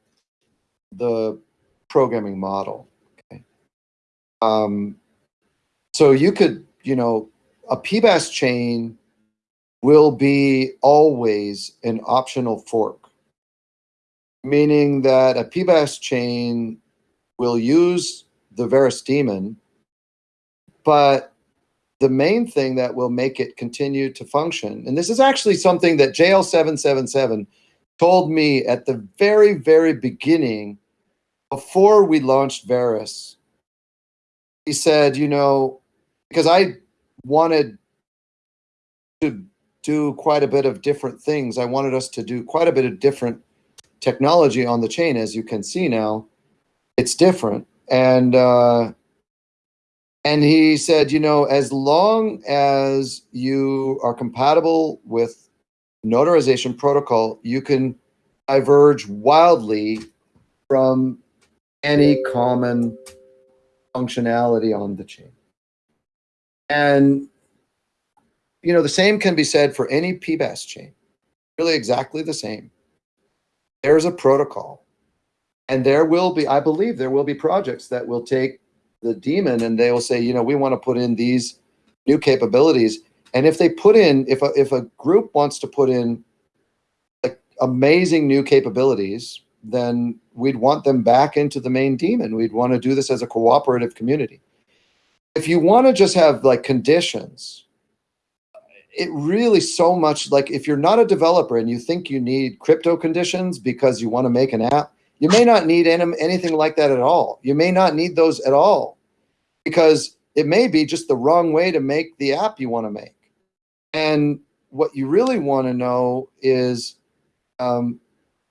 the programming model. Okay. Um, so you could, you know, a PBaaS chain will be always an optional fork, meaning that a PBaaS chain will use the Verus daemon, but the main thing that will make it continue to function, and this is actually something that JL777 told me at the very, very beginning before we launched Verus. He said, you know, because I wanted to do quite a bit of different things. I wanted us to do quite a bit of different technology on the chain. As you can see now, it's different. And uh, and he said, you know, as long as you are compatible with notarization protocol, you can diverge wildly from any common functionality on the chain. And, you know, the same can be said for any PBaaS chain, really exactly the same. There's a protocol. And there will be, I believe there will be projects that will take the daemon and they will say, you know, we want to put in these new capabilities. And if they put in, if a, if a group wants to put in like amazing new capabilities, then we'd want them back into the main daemon. We'd want to do this as a cooperative community. If you want to just have like conditions, it really so much like if you're not a developer and you think you need crypto conditions because you want to make an app, you may not need any, anything like that at all. You may not need those at all because it may be just the wrong way to make the app you want to make. And what you really want to know is um,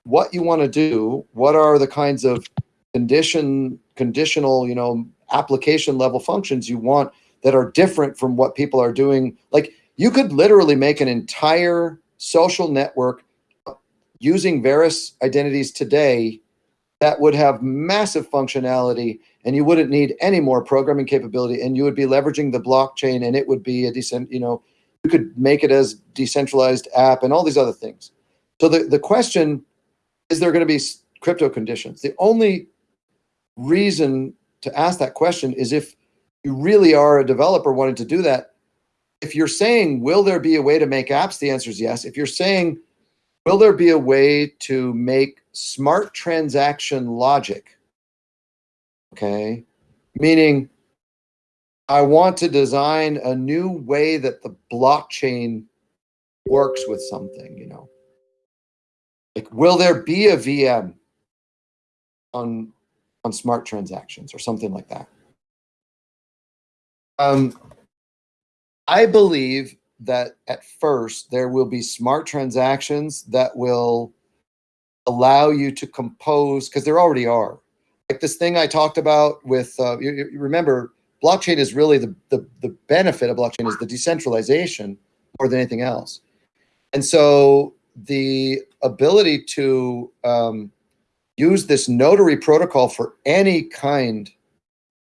what you want to do. What are the kinds of condition, conditional, you know, application level functions you want that are different from what people are doing? Like you could literally make an entire social network using Verus identities today that would have massive functionality and you wouldn't need any more programming capability and you would be leveraging the blockchain and it would be a decent, you know, you could make it as decentralized app and all these other things. So the, the question, is there going to be crypto conditions? The only reason to ask that question is if you really are a developer wanting to do that. If you're saying, will there be a way to make apps? The answer is yes. If you're saying, will there be a way to make smart transaction logic? Okay. Meaning, I want to design a new way that the blockchain works with something, you know. Like, will there be a VM on on smart transactions or something like that? Um, I believe that at first there will be smart transactions that will allow you to compose because there already are. Like this thing I talked about with uh, you, you remember blockchain is really the, the the benefit of blockchain is the decentralization more than anything else. And so the ability to um, use this notary protocol for any kind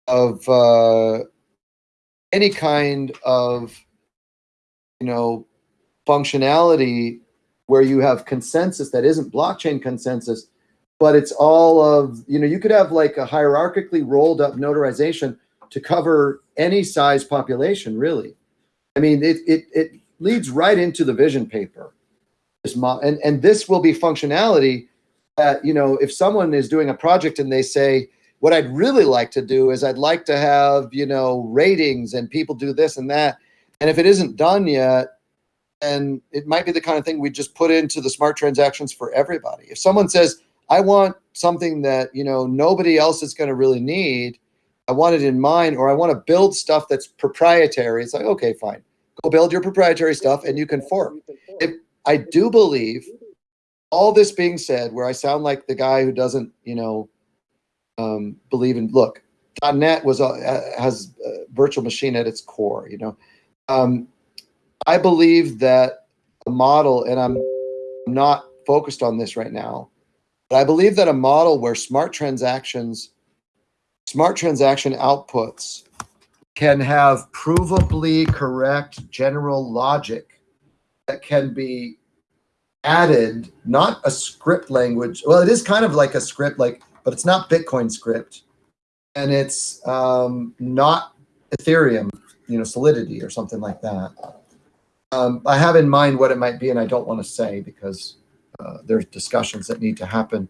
of uh, any kind of you know functionality where you have consensus that isn't blockchain consensus but it's all of you know you could have like a hierarchically rolled up notarization to cover any size population really. I mean it it, it leads right into the vision paper. And and this will be functionality that you know if someone is doing a project and they say what i'd really like to do is i'd like to have you know ratings and people do this and that and if it isn't done yet and it might be the kind of thing we just put into the smart transactions for everybody. If someone says i want something that you know nobody else is going to really need i want it in mine, or i want to build stuff that's proprietary it's like okay fine. Go build your proprietary stuff and you can fork. If i do believe all this being said, where I sound like the guy who doesn't, you know, um, believe in look, .NET was uh, has a virtual machine at its core. You know, um, I believe that a model, and I'm not focused on this right now, but I believe that a model where smart transactions, smart transaction outputs, can have provably correct general logic that can be added not a script language. Well it is kind of like a script like but it's not bitcoin script. And it's um, not ethereum you know solidity or something like that um, i have in mind what it might be and i don't want to say because uh, there's discussions that need to happen.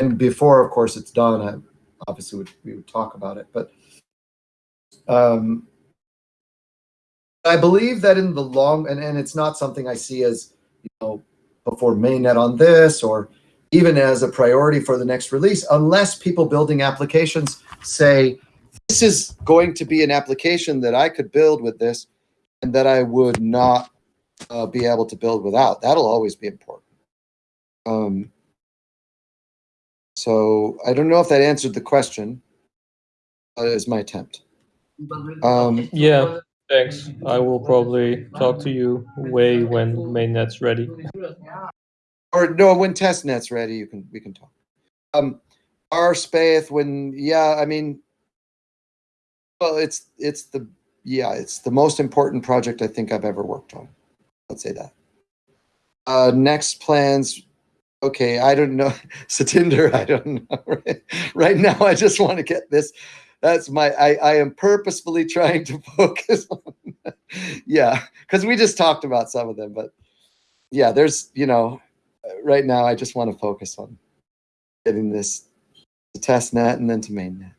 And before of course it's done I, obviously would, we would talk about it but um, i believe that in the long and, and it's not something i see as you know, before mainnet on this or even as a priority for the next release, unless people building applications say, this is going to be an application that I could build with this and that I would not uh, be able to build without. That'll always be important. Um, so I don't know if that answered the question. Is my attempt. Um, Yeah, thanks. I will probably talk to you way when mainnet's ready. or no, when testnet's ready, you can we can talk. Um, our spath when yeah, I mean, well, it's it's the yeah, it's the most important project I think I've ever worked on. Let's say that. Uh, next plans Okay, I don't know. [laughs] Satinder, I don't know. [laughs] right now, I just want to get this. That's my, I, I am purposefully trying to [laughs] focus on, yeah, because we just talked about some of them, but yeah, there's, you know, right now, I just want to focus on getting this to test net and then to mainnet.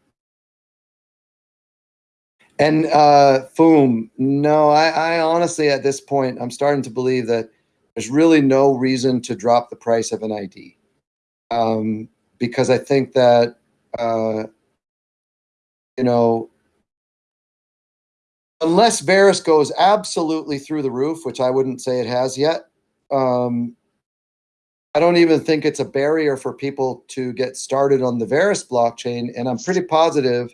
And uh, Foom, no, I, I honestly, at this point, I'm starting to believe that there's really no reason to drop the price of an ID. Um, because I think that, uh, you know, unless Verus goes absolutely through the roof, which I wouldn't say it has yet, um, I don't even think it's a barrier for people to get started on the Verus blockchain. And I'm pretty positive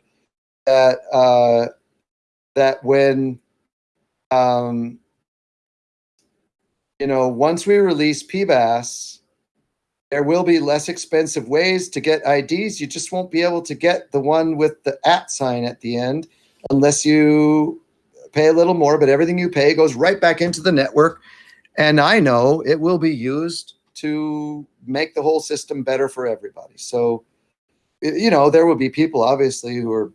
that uh, that when um, you know once we release PBaaS, there will be less expensive ways to get IDs. You just won't be able to get the one with the at sign at the end unless you pay a little more. But everything you pay goes right back into the network, and I know it will be used to make the whole system better for everybody. So, you know, there will be people obviously who are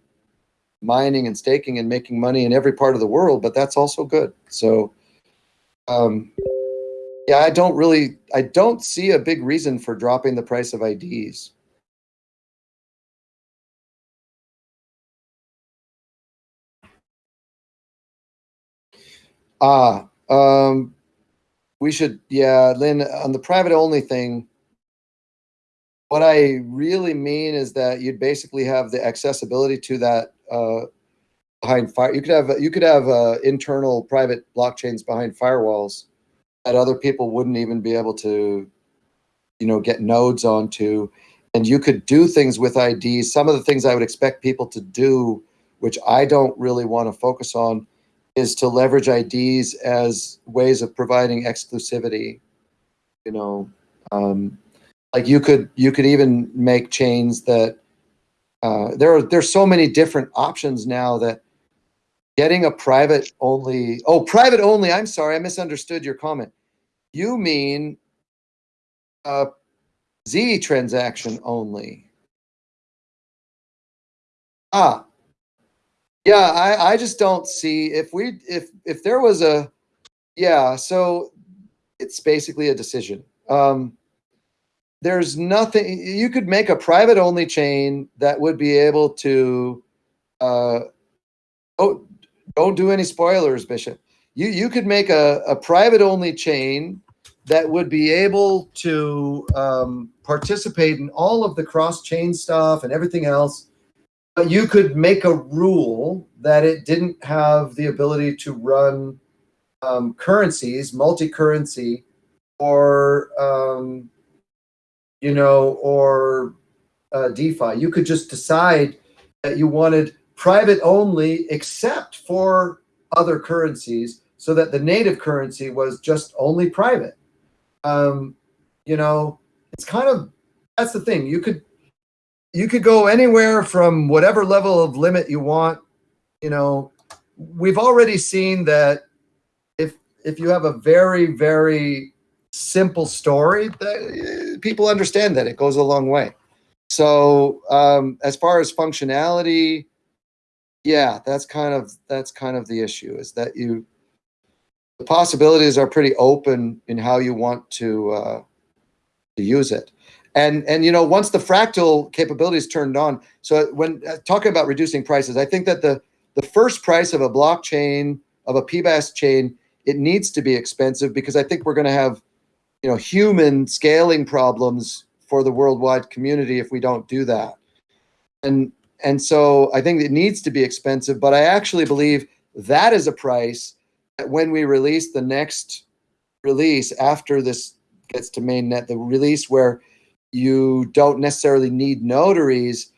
mining and staking and making money in every part of the world, but that's also good. So, um, yeah, I don't really, I don't see a big reason for dropping the price of IDs. Ah, um, we should, yeah, Lynn, on the private only thing, what I really mean is that you'd basically have the accessibility to that uh, behind fire. You could have you could have uh, internal private blockchains behind firewalls that other people wouldn't even be able to, you know, get nodes onto, and you could do things with IDs. Some of the things I would expect people to do, which I don't really want to focus on, is to leverage IDs as ways of providing exclusivity. You know, um, like you could you could even make chains that uh, there are there's so many different options now that getting a private only oh private only i'm sorry i misunderstood your comment. You mean a z transaction only? Ah yeah i i just don't see if we if if there was a yeah so it's basically a decision. Um there's nothing you could make a private only chain that would be able to uh oh don't do any spoilers bishop. You you could make a, a private only chain that would be able to um, participate in all of the cross chain stuff and everything else but you could make a rule that it didn't have the ability to run um, currencies multi-currency or um, you know, or uh, DeFi. You could just decide that you wanted private only, except for other currencies, so that the native currency was just only private. Um, you know, it's kind of that's the thing. You could you could go anywhere from whatever level of limit you want. You know, we've already seen that if if you have a very very simple story that people understand that it goes a long way. So um, as far as functionality yeah that's kind of that's kind of the issue is that you the possibilities are pretty open in how you want to uh, to use it. And and you know once the fractal capabilities turned on so when uh, talking about reducing prices i think that the the first price of a blockchain of a PBaaS chain it needs to be expensive because i think we're going to have you know, human scaling problems for the worldwide community if we don't do that. And and so I think it needs to be expensive, but I actually believe that is a price that when we release the next release after this gets to mainnet, the release where you don't necessarily need notaries,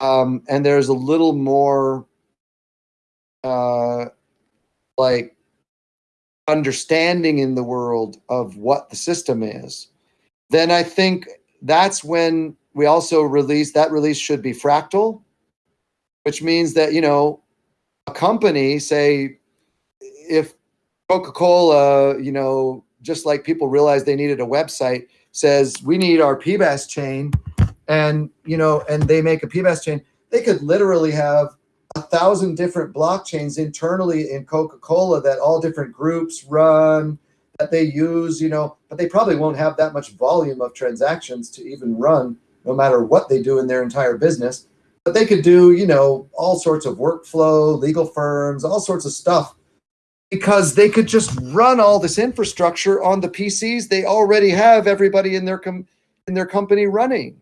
um, and there's a little more uh, like understanding in the world of what the system is, then I think that's when we also release that release should be fractal, which means that, you know, a company, say, if Coca Cola, you know, just like people realized they needed a website, says we need our PBaaS chain, and you know, and they make a PBaaS chain, they could literally have a thousand different blockchains internally in Coca-Cola that all different groups run that they use, you know, but they probably won't have that much volume of transactions to even run no matter what they do in their entire business. But they could do, you know, all sorts of workflow, legal firms, all sorts of stuff because they could just run all this infrastructure on the PCs they already have everybody in their com- in their company running.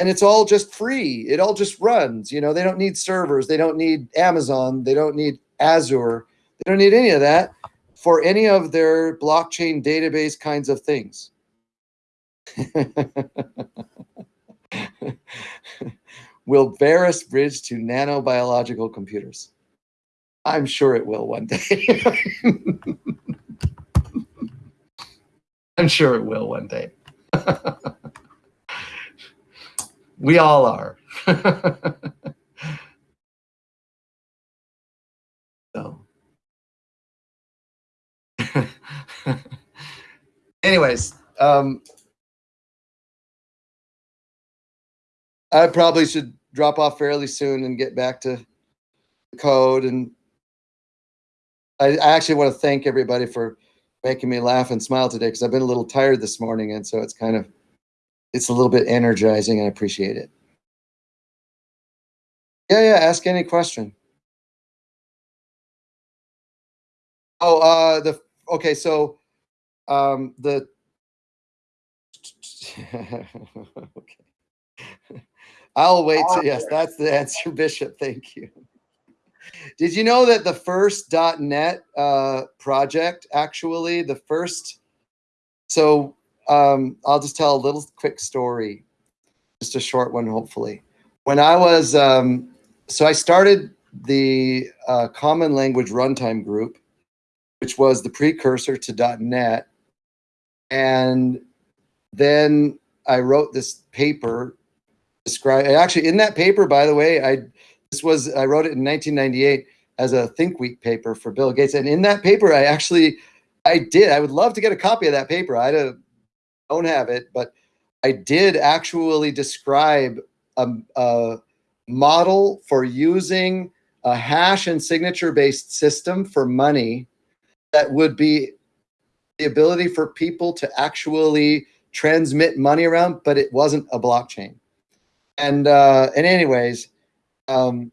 And it's all just free. It all just runs. You know, they don't need servers, they don't need Amazon, they don't need Azure, they don't need any of that for any of their blockchain database kinds of things. [laughs] will Verus bridge to nanobiological computers? I'm sure it will one day. [laughs] I'm sure it will one day. [laughs] we all are. [laughs] so. [laughs] Anyways, um, I probably should drop off fairly soon and get back to the code. And I, I actually want to thank everybody for making me laugh and smile today because I've been a little tired this morning, and so it's kind of it's a little bit energizing, and I appreciate it. Yeah, yeah. Ask any question. Oh, uh, the okay. So, um, the [laughs] okay. I'll wait. To, yes, that's the answer, [laughs] Bishop. Thank you. Did you know that the first .NET uh, project, actually, the first, so um, I'll just tell a little quick story, just a short one, hopefully. When I was, um, so I started the uh, Common Language Runtime Group, which was the precursor to .NET, and then I wrote this paper describe actually in that paper by the way i this was i wrote it in 1998 as a think week paper for bill gates. And in that paper i actually i did i would love to get a copy of that paper. I don't, don't have it but i did actually describe a, a model for using a hash and signature based system for money that would be the ability for people to actually transmit money around but it wasn't a blockchain. And uh and anyways um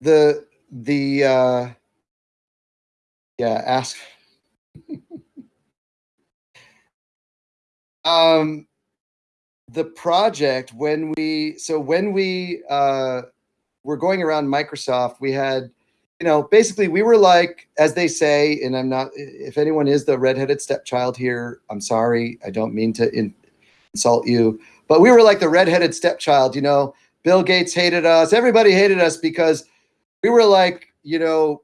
the the uh yeah ask um the project when we so when we uh were going around microsoft we had you know, basically we were like, as they say, and I'm not, if anyone is the redheaded stepchild here, I'm sorry. I don't mean to in, insult you, but we were like the redheaded stepchild, you know, Bill Gates hated us. Everybody hated us because we were like, you know,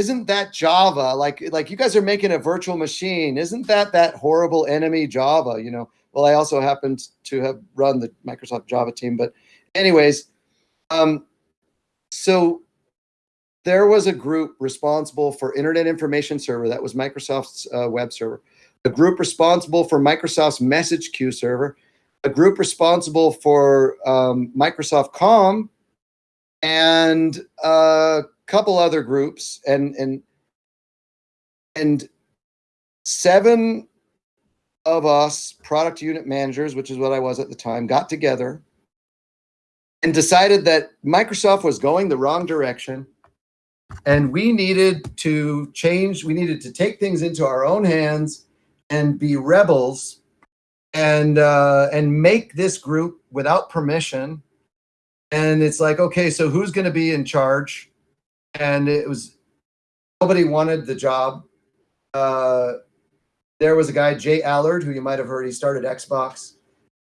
isn't that Java? Like, like you guys are making a virtual machine. Isn't that that horrible enemy Java? You know, well, I also happened to have run the Microsoft Java team, but anyways, um, so there was a group responsible for Internet Information Server, that was Microsoft's uh, web server, a group responsible for Microsoft's message queue server, a group responsible for um, Microsoft Com, and a couple other groups, and and and seven of us product unit managers, which is what I was at the time, got together and decided that Microsoft was going the wrong direction. And we needed to change we needed to take things into our own hands and be rebels and uh, and make this group without permission. And it's like okay so who's going to be in charge and it was nobody wanted the job. Uh, there was a guy J Allard who you might have heard he started xbox.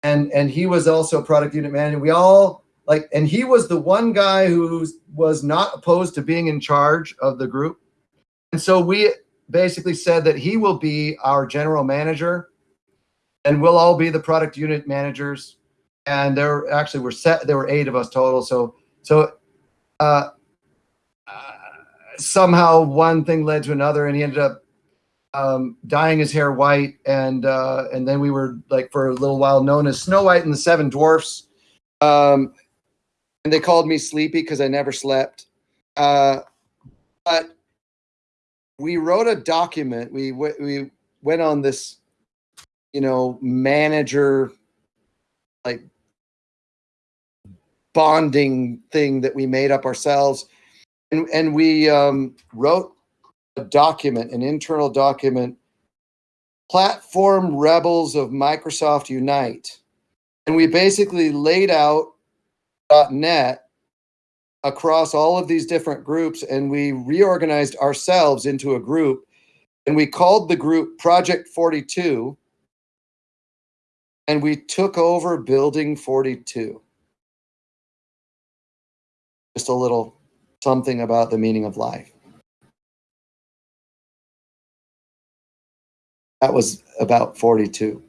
And and he was also product unit manager. We all like and he was the one guy who was not opposed to being in charge of the group. And so we basically said that he will be our general manager and we'll all be the product unit managers. And there actually were set there were eight of us total. So so uh, somehow one thing led to another, and he ended up um, dyeing his hair white, and uh, and then we were like for a little while known as Snow White and the Seven Dwarfs. Um, and they called me Sleepy because I never slept. Uh, but we wrote a document. We we went on this, you know, manager like bonding thing that we made up ourselves, and and we um, wrote a document, an internal document, Platform Rebels of Microsoft Unite, and we basically laid out .NET across all of these different groups and we reorganized ourselves into a group and we called the group Project 42 and we took over Building 42. Just a little something about the meaning of life. That was about 42.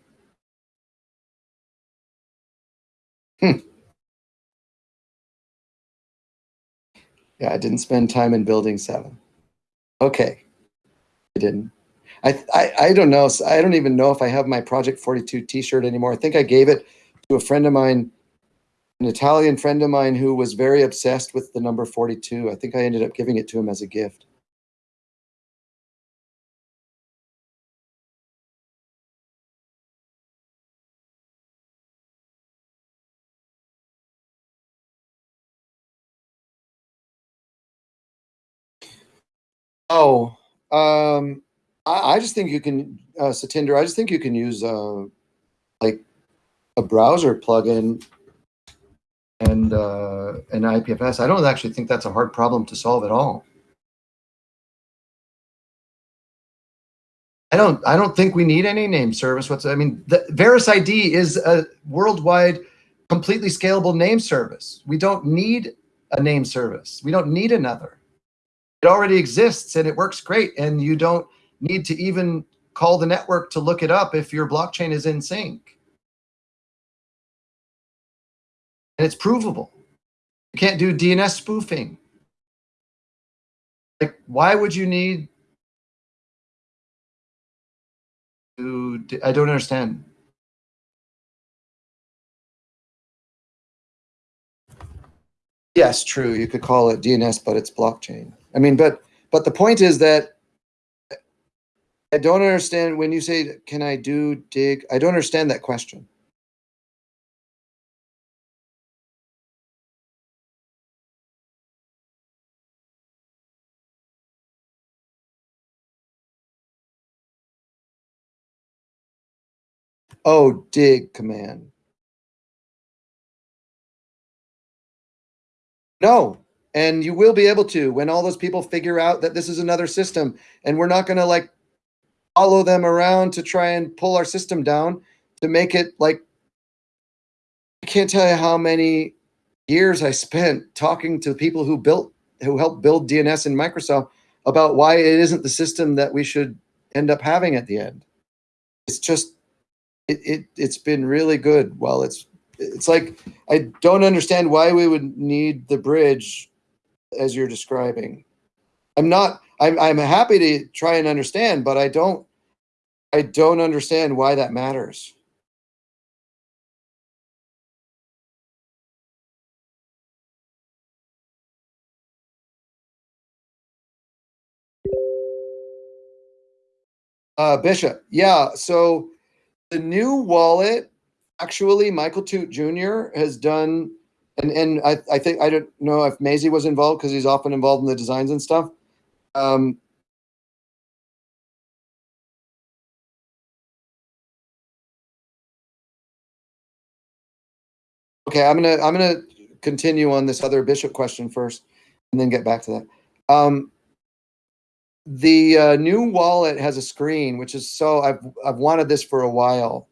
Hmm. Yeah, I didn't spend time in building seven. Okay, I didn't. I, I I don't know. I don't even know if I have my Project 42 T-shirt anymore. I think I gave it to a friend of mine, an Italian friend of mine who was very obsessed with the number 42. I think I ended up giving it to him as a gift. Oh, um, I, I just think you can, uh, Satinder, I just think you can use, uh, like a browser plugin and, uh, an IPFS. I don't actually think that's a hard problem to solve at all. I don't, I don't think we need any name service. What's, I mean, the Verus ID is a worldwide, completely scalable name service. We don't need a name service. We don't need another it already exists and it works great and you don't need to even call the network to look it up if your blockchain is in sync and it's provable you can't do dns spoofing like why would you need to i don't understand yes true you could call it dns but it's blockchain I mean, but but the point is that I don't understand when you say, "Can I do dig?" I don't understand that question. Oh, dig command. No, and you will be able to when all those people figure out that this is another system and we're not going to like follow them around to try and pull our system down to make it like i can't tell you how many years i spent talking to people who built who helped build dns in microsoft about why it isn't the system that we should end up having at the end it's just it, it it's been really good while it's it's like i don't understand why we would need the bridge as you're describing. I'm not. I'm. I'm happy to try and understand, but I don't. I don't understand why that matters. Uh, Bishop, yeah. So the new wallet, actually, Michael Toot Jr. has done and and I, I think I don't know if Maisie was involved because he's often involved in the designs and stuff. Um, okay, I'm gonna I'm gonna continue on this other bishop question first, and then get back to that. Um, the uh, new wallet has a screen, which is so I've I've wanted this for a while.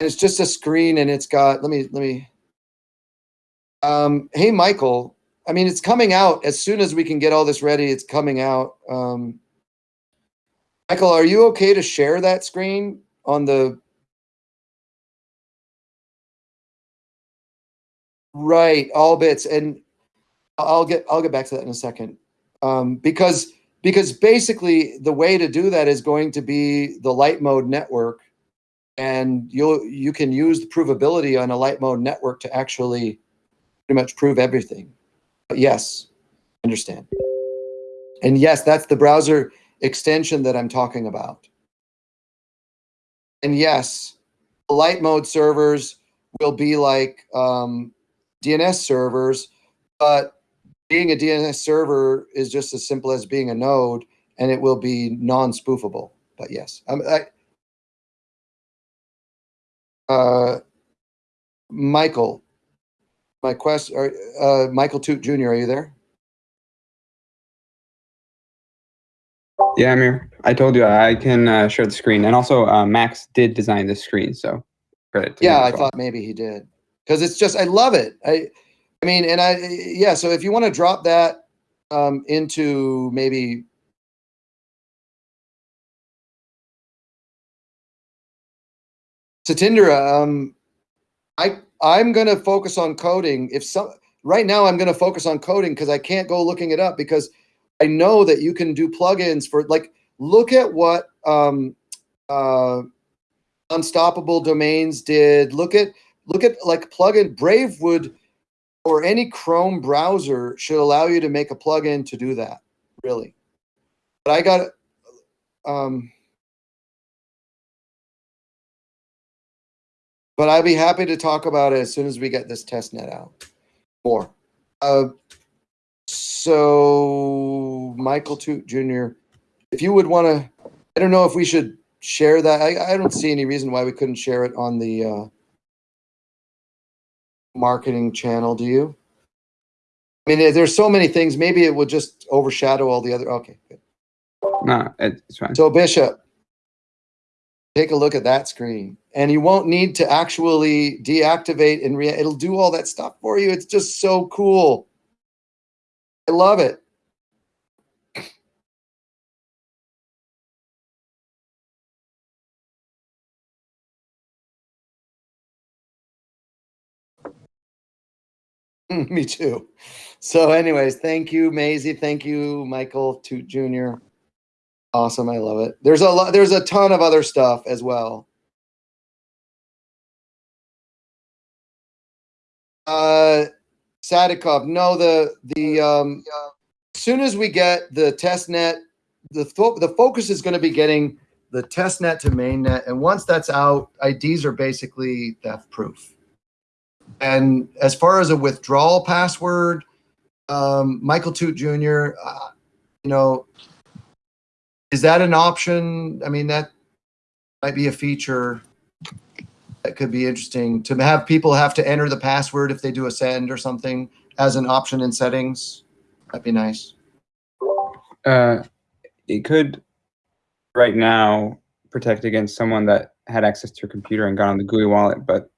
And it's just a screen, and it's got let me let me um, hey, Michael. I mean, it's coming out as soon as we can get all this ready. It's coming out. Um, Michael, are you okay to share that screen on the right Allbits? And I'll get I'll get back to that in a second. um, because because basically the way to do that is going to be the light mode network, and you'll you can use the provability on a light mode network to actually pretty much prove everything. But yes, understand. And yes, that's the browser extension that I'm talking about. And yes, light mode servers will be like um, DNS servers, but being a DNS server is just as simple as being a node, and it will be non-spoofable. But yes, um, I, uh, Michael, my question, uh, Michael Toot Jr., are you there? Yeah, I'm here. I told you I can uh, share the screen, and also uh, Max did design this screen, so credit. To Yeah, I well. thought maybe he did because it's just I love it. I mean, and I yeah. So if you want to drop that um, into maybe Satindra, um, I I'm gonna focus on coding. If some right now I'm gonna focus on coding because I can't go looking it up because I know that you can do plugins for like look at what um, uh, unstoppable domains did look at look at like plugin brave would or any chrome browser should allow you to make a plugin to do that really but i got um but i'd be happy to talk about it as soon as we get this test net out more uh so michael toot jr if you would want to i don't know if we should share that. I, I don't see any reason why we couldn't share it on the uh, marketing channel. Do you? I mean, there's so many things. Maybe it would just overshadow all the other. Okay, good. No, it's fine. So Bishop, take a look at that screen, and you won't need to actually deactivate and re- it'll do all that stuff for you. It's just so cool. I love it. [laughs] Me too. So, anyways, thank you, Maisie. Thank you, Michael Toot Jr. Awesome. I love it. There's a lot, there's a ton of other stuff as well. Uh Sadikov, no, the the um as soon as we get the test net, the the focus is going to be getting the test net to mainnet. And once that's out, IDs are basically theft proof. And as far as a withdrawal password, um, Michael Toot Jr., uh, you know, is that an option? I mean, that might be a feature that could be interesting to have people have to enter the password if they do a send or something as an option in settings. That'd be nice. Uh, it could right now protect against someone that had access to your computer and got on the GUI wallet, but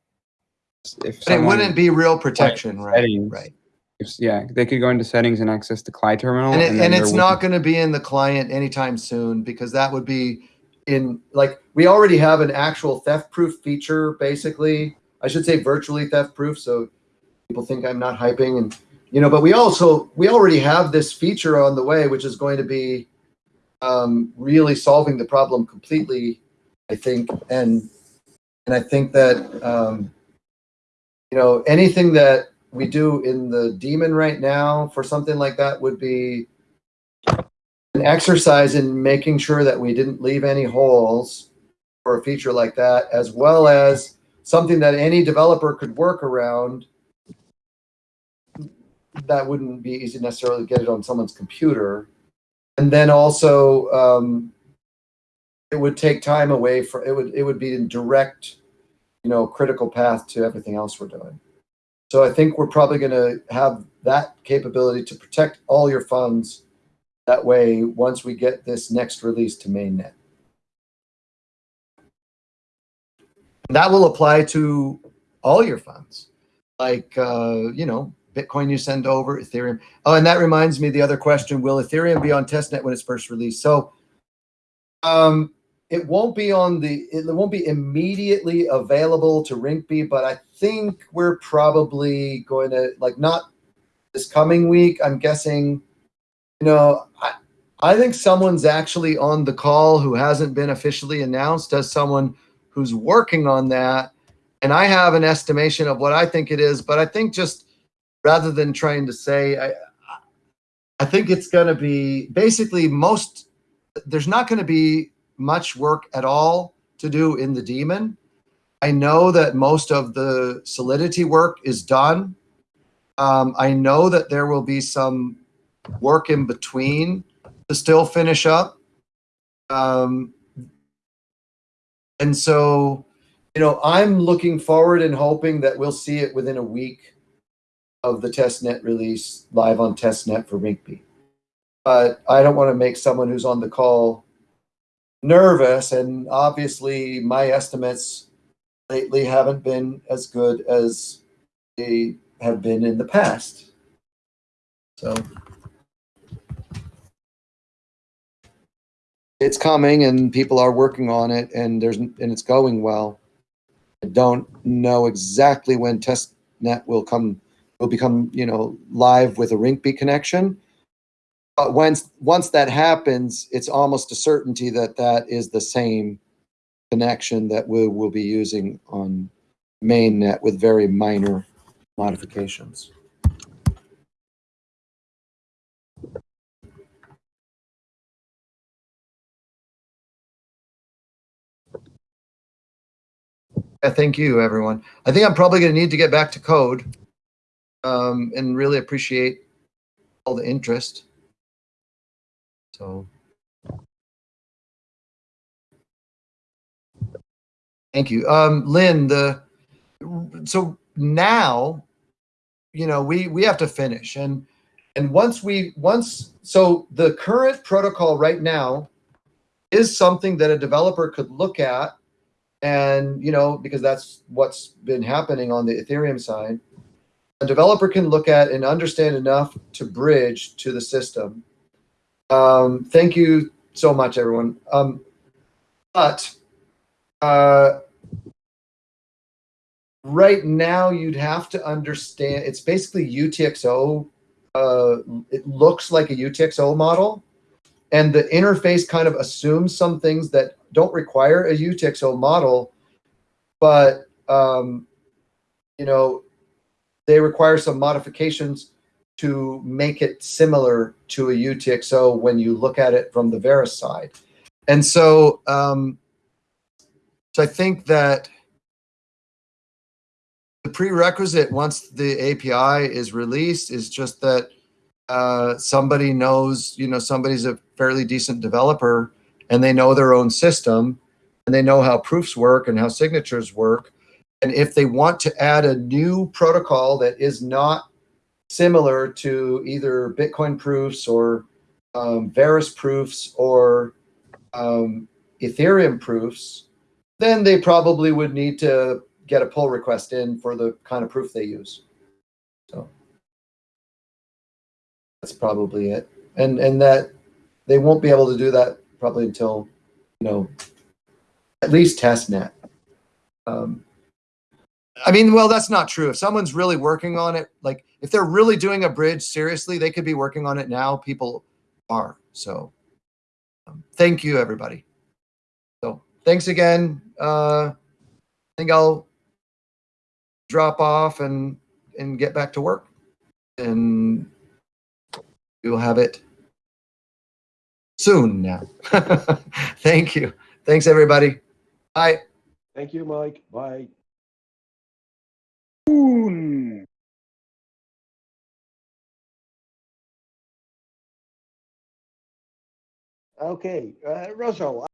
if it wouldn't be real protection, right? settings. Right. if- yeah, they could go into settings and access the CLI terminal, And, it, then and it's not going to be in the client anytime soon because that would be in like we already have an actual theft proof feature basically. I should say virtually theft proof so people think I'm not hyping and you know, but we also we already have this feature on the way which is going to be um, really solving the problem completely, I think, and and I think that um, you know anything that we do in the daemon right now for something like that would be an exercise in making sure that we didn't leave any holes for a feature like that, as well as something that any developer could work around. That wouldn't be easy necessarily to get it on someone's computer. And then also, um, it would take time away for, it would, it would be in direct, you know, critical path to everything else we're doing. So I think we're probably going to have that capability to protect all your funds that way once we get this next release to mainnet. That will apply to all your funds, like, uh, you know, Bitcoin you send over, Ethereum. Oh, and that reminds me the other question, will Ethereum be on testnet when it's first released? So um, it won't be on the, it won't be immediately available to Rinkeby, but I think we're probably going to, like, not this coming week, I'm guessing You know, I, I think someone's actually on the call who hasn't been officially announced as someone who's working on that. And I have an estimation of what I think it is, but I think just rather than trying to say, I, I think it's going to be basically most, there's not going to be much work at all to do in the daemon. I know that most of the solidity work is done. Um, I know that there will be some work in between to still finish up. Um, and so, you know, I'm looking forward and hoping that we'll see it within a week of the testnet release live on testnet for Rinkeby. But I don't want to make someone who's on the call nervous. And obviously, my estimates lately haven't been as good as they have been in the past. So it's coming and people are working on it and there's and it's going well. I don't know exactly when testnet will come will become, you know, live with a Rinkeby connection. But once once that happens, it's almost a certainty that that is the same connection that we will be using on mainnet with very minor modifications. Yeah, thank you, everyone. I think I'm probably going to need to get back to code um, and really appreciate all the interest. So. Thank you. Um, Lynn, the, so now, you know, we, we have to finish and, and once we, once, so the current protocol right now is something that a developer could look at and, you know, because that's what's been happening on the Ethereum side. A developer can look at and understand enough to bridge to the system. Um, thank you so much, everyone. Um, but uh, right now, you'd have to understand, it's basically UTXO. Uh, it looks like a UTXO model. And the interface kind of assumes some things that don't require a UTXO model, but um, you know, they require some modifications to make it similar to a UTXO when you look at it from the Verus side. And so, um, so I think that the prerequisite once the API is released is just that uh, somebody knows, you know, somebody's a fairly decent developer and they know their own system and they know how proofs work and how signatures work. And if they want to add a new protocol that is not similar to either Bitcoin proofs or um, Verus proofs or um, Ethereum proofs, then they probably would need to get a pull request in for the kind of proof they use. So that's probably it. And and that they won't be able to do that probably until, you know, at least testnet. Um, I mean, well, that's not true. If someone's really working on it, like if they're really doing a bridge seriously, they could be working on it now. People are. So um, thank you, everybody. So thanks again. Uh, I think I'll drop off and and get back to work, and we'll have it soon now. [laughs] Thank you. Thanks, everybody. Bye. Thank you, Mike. Bye. Okay, uh, Russell,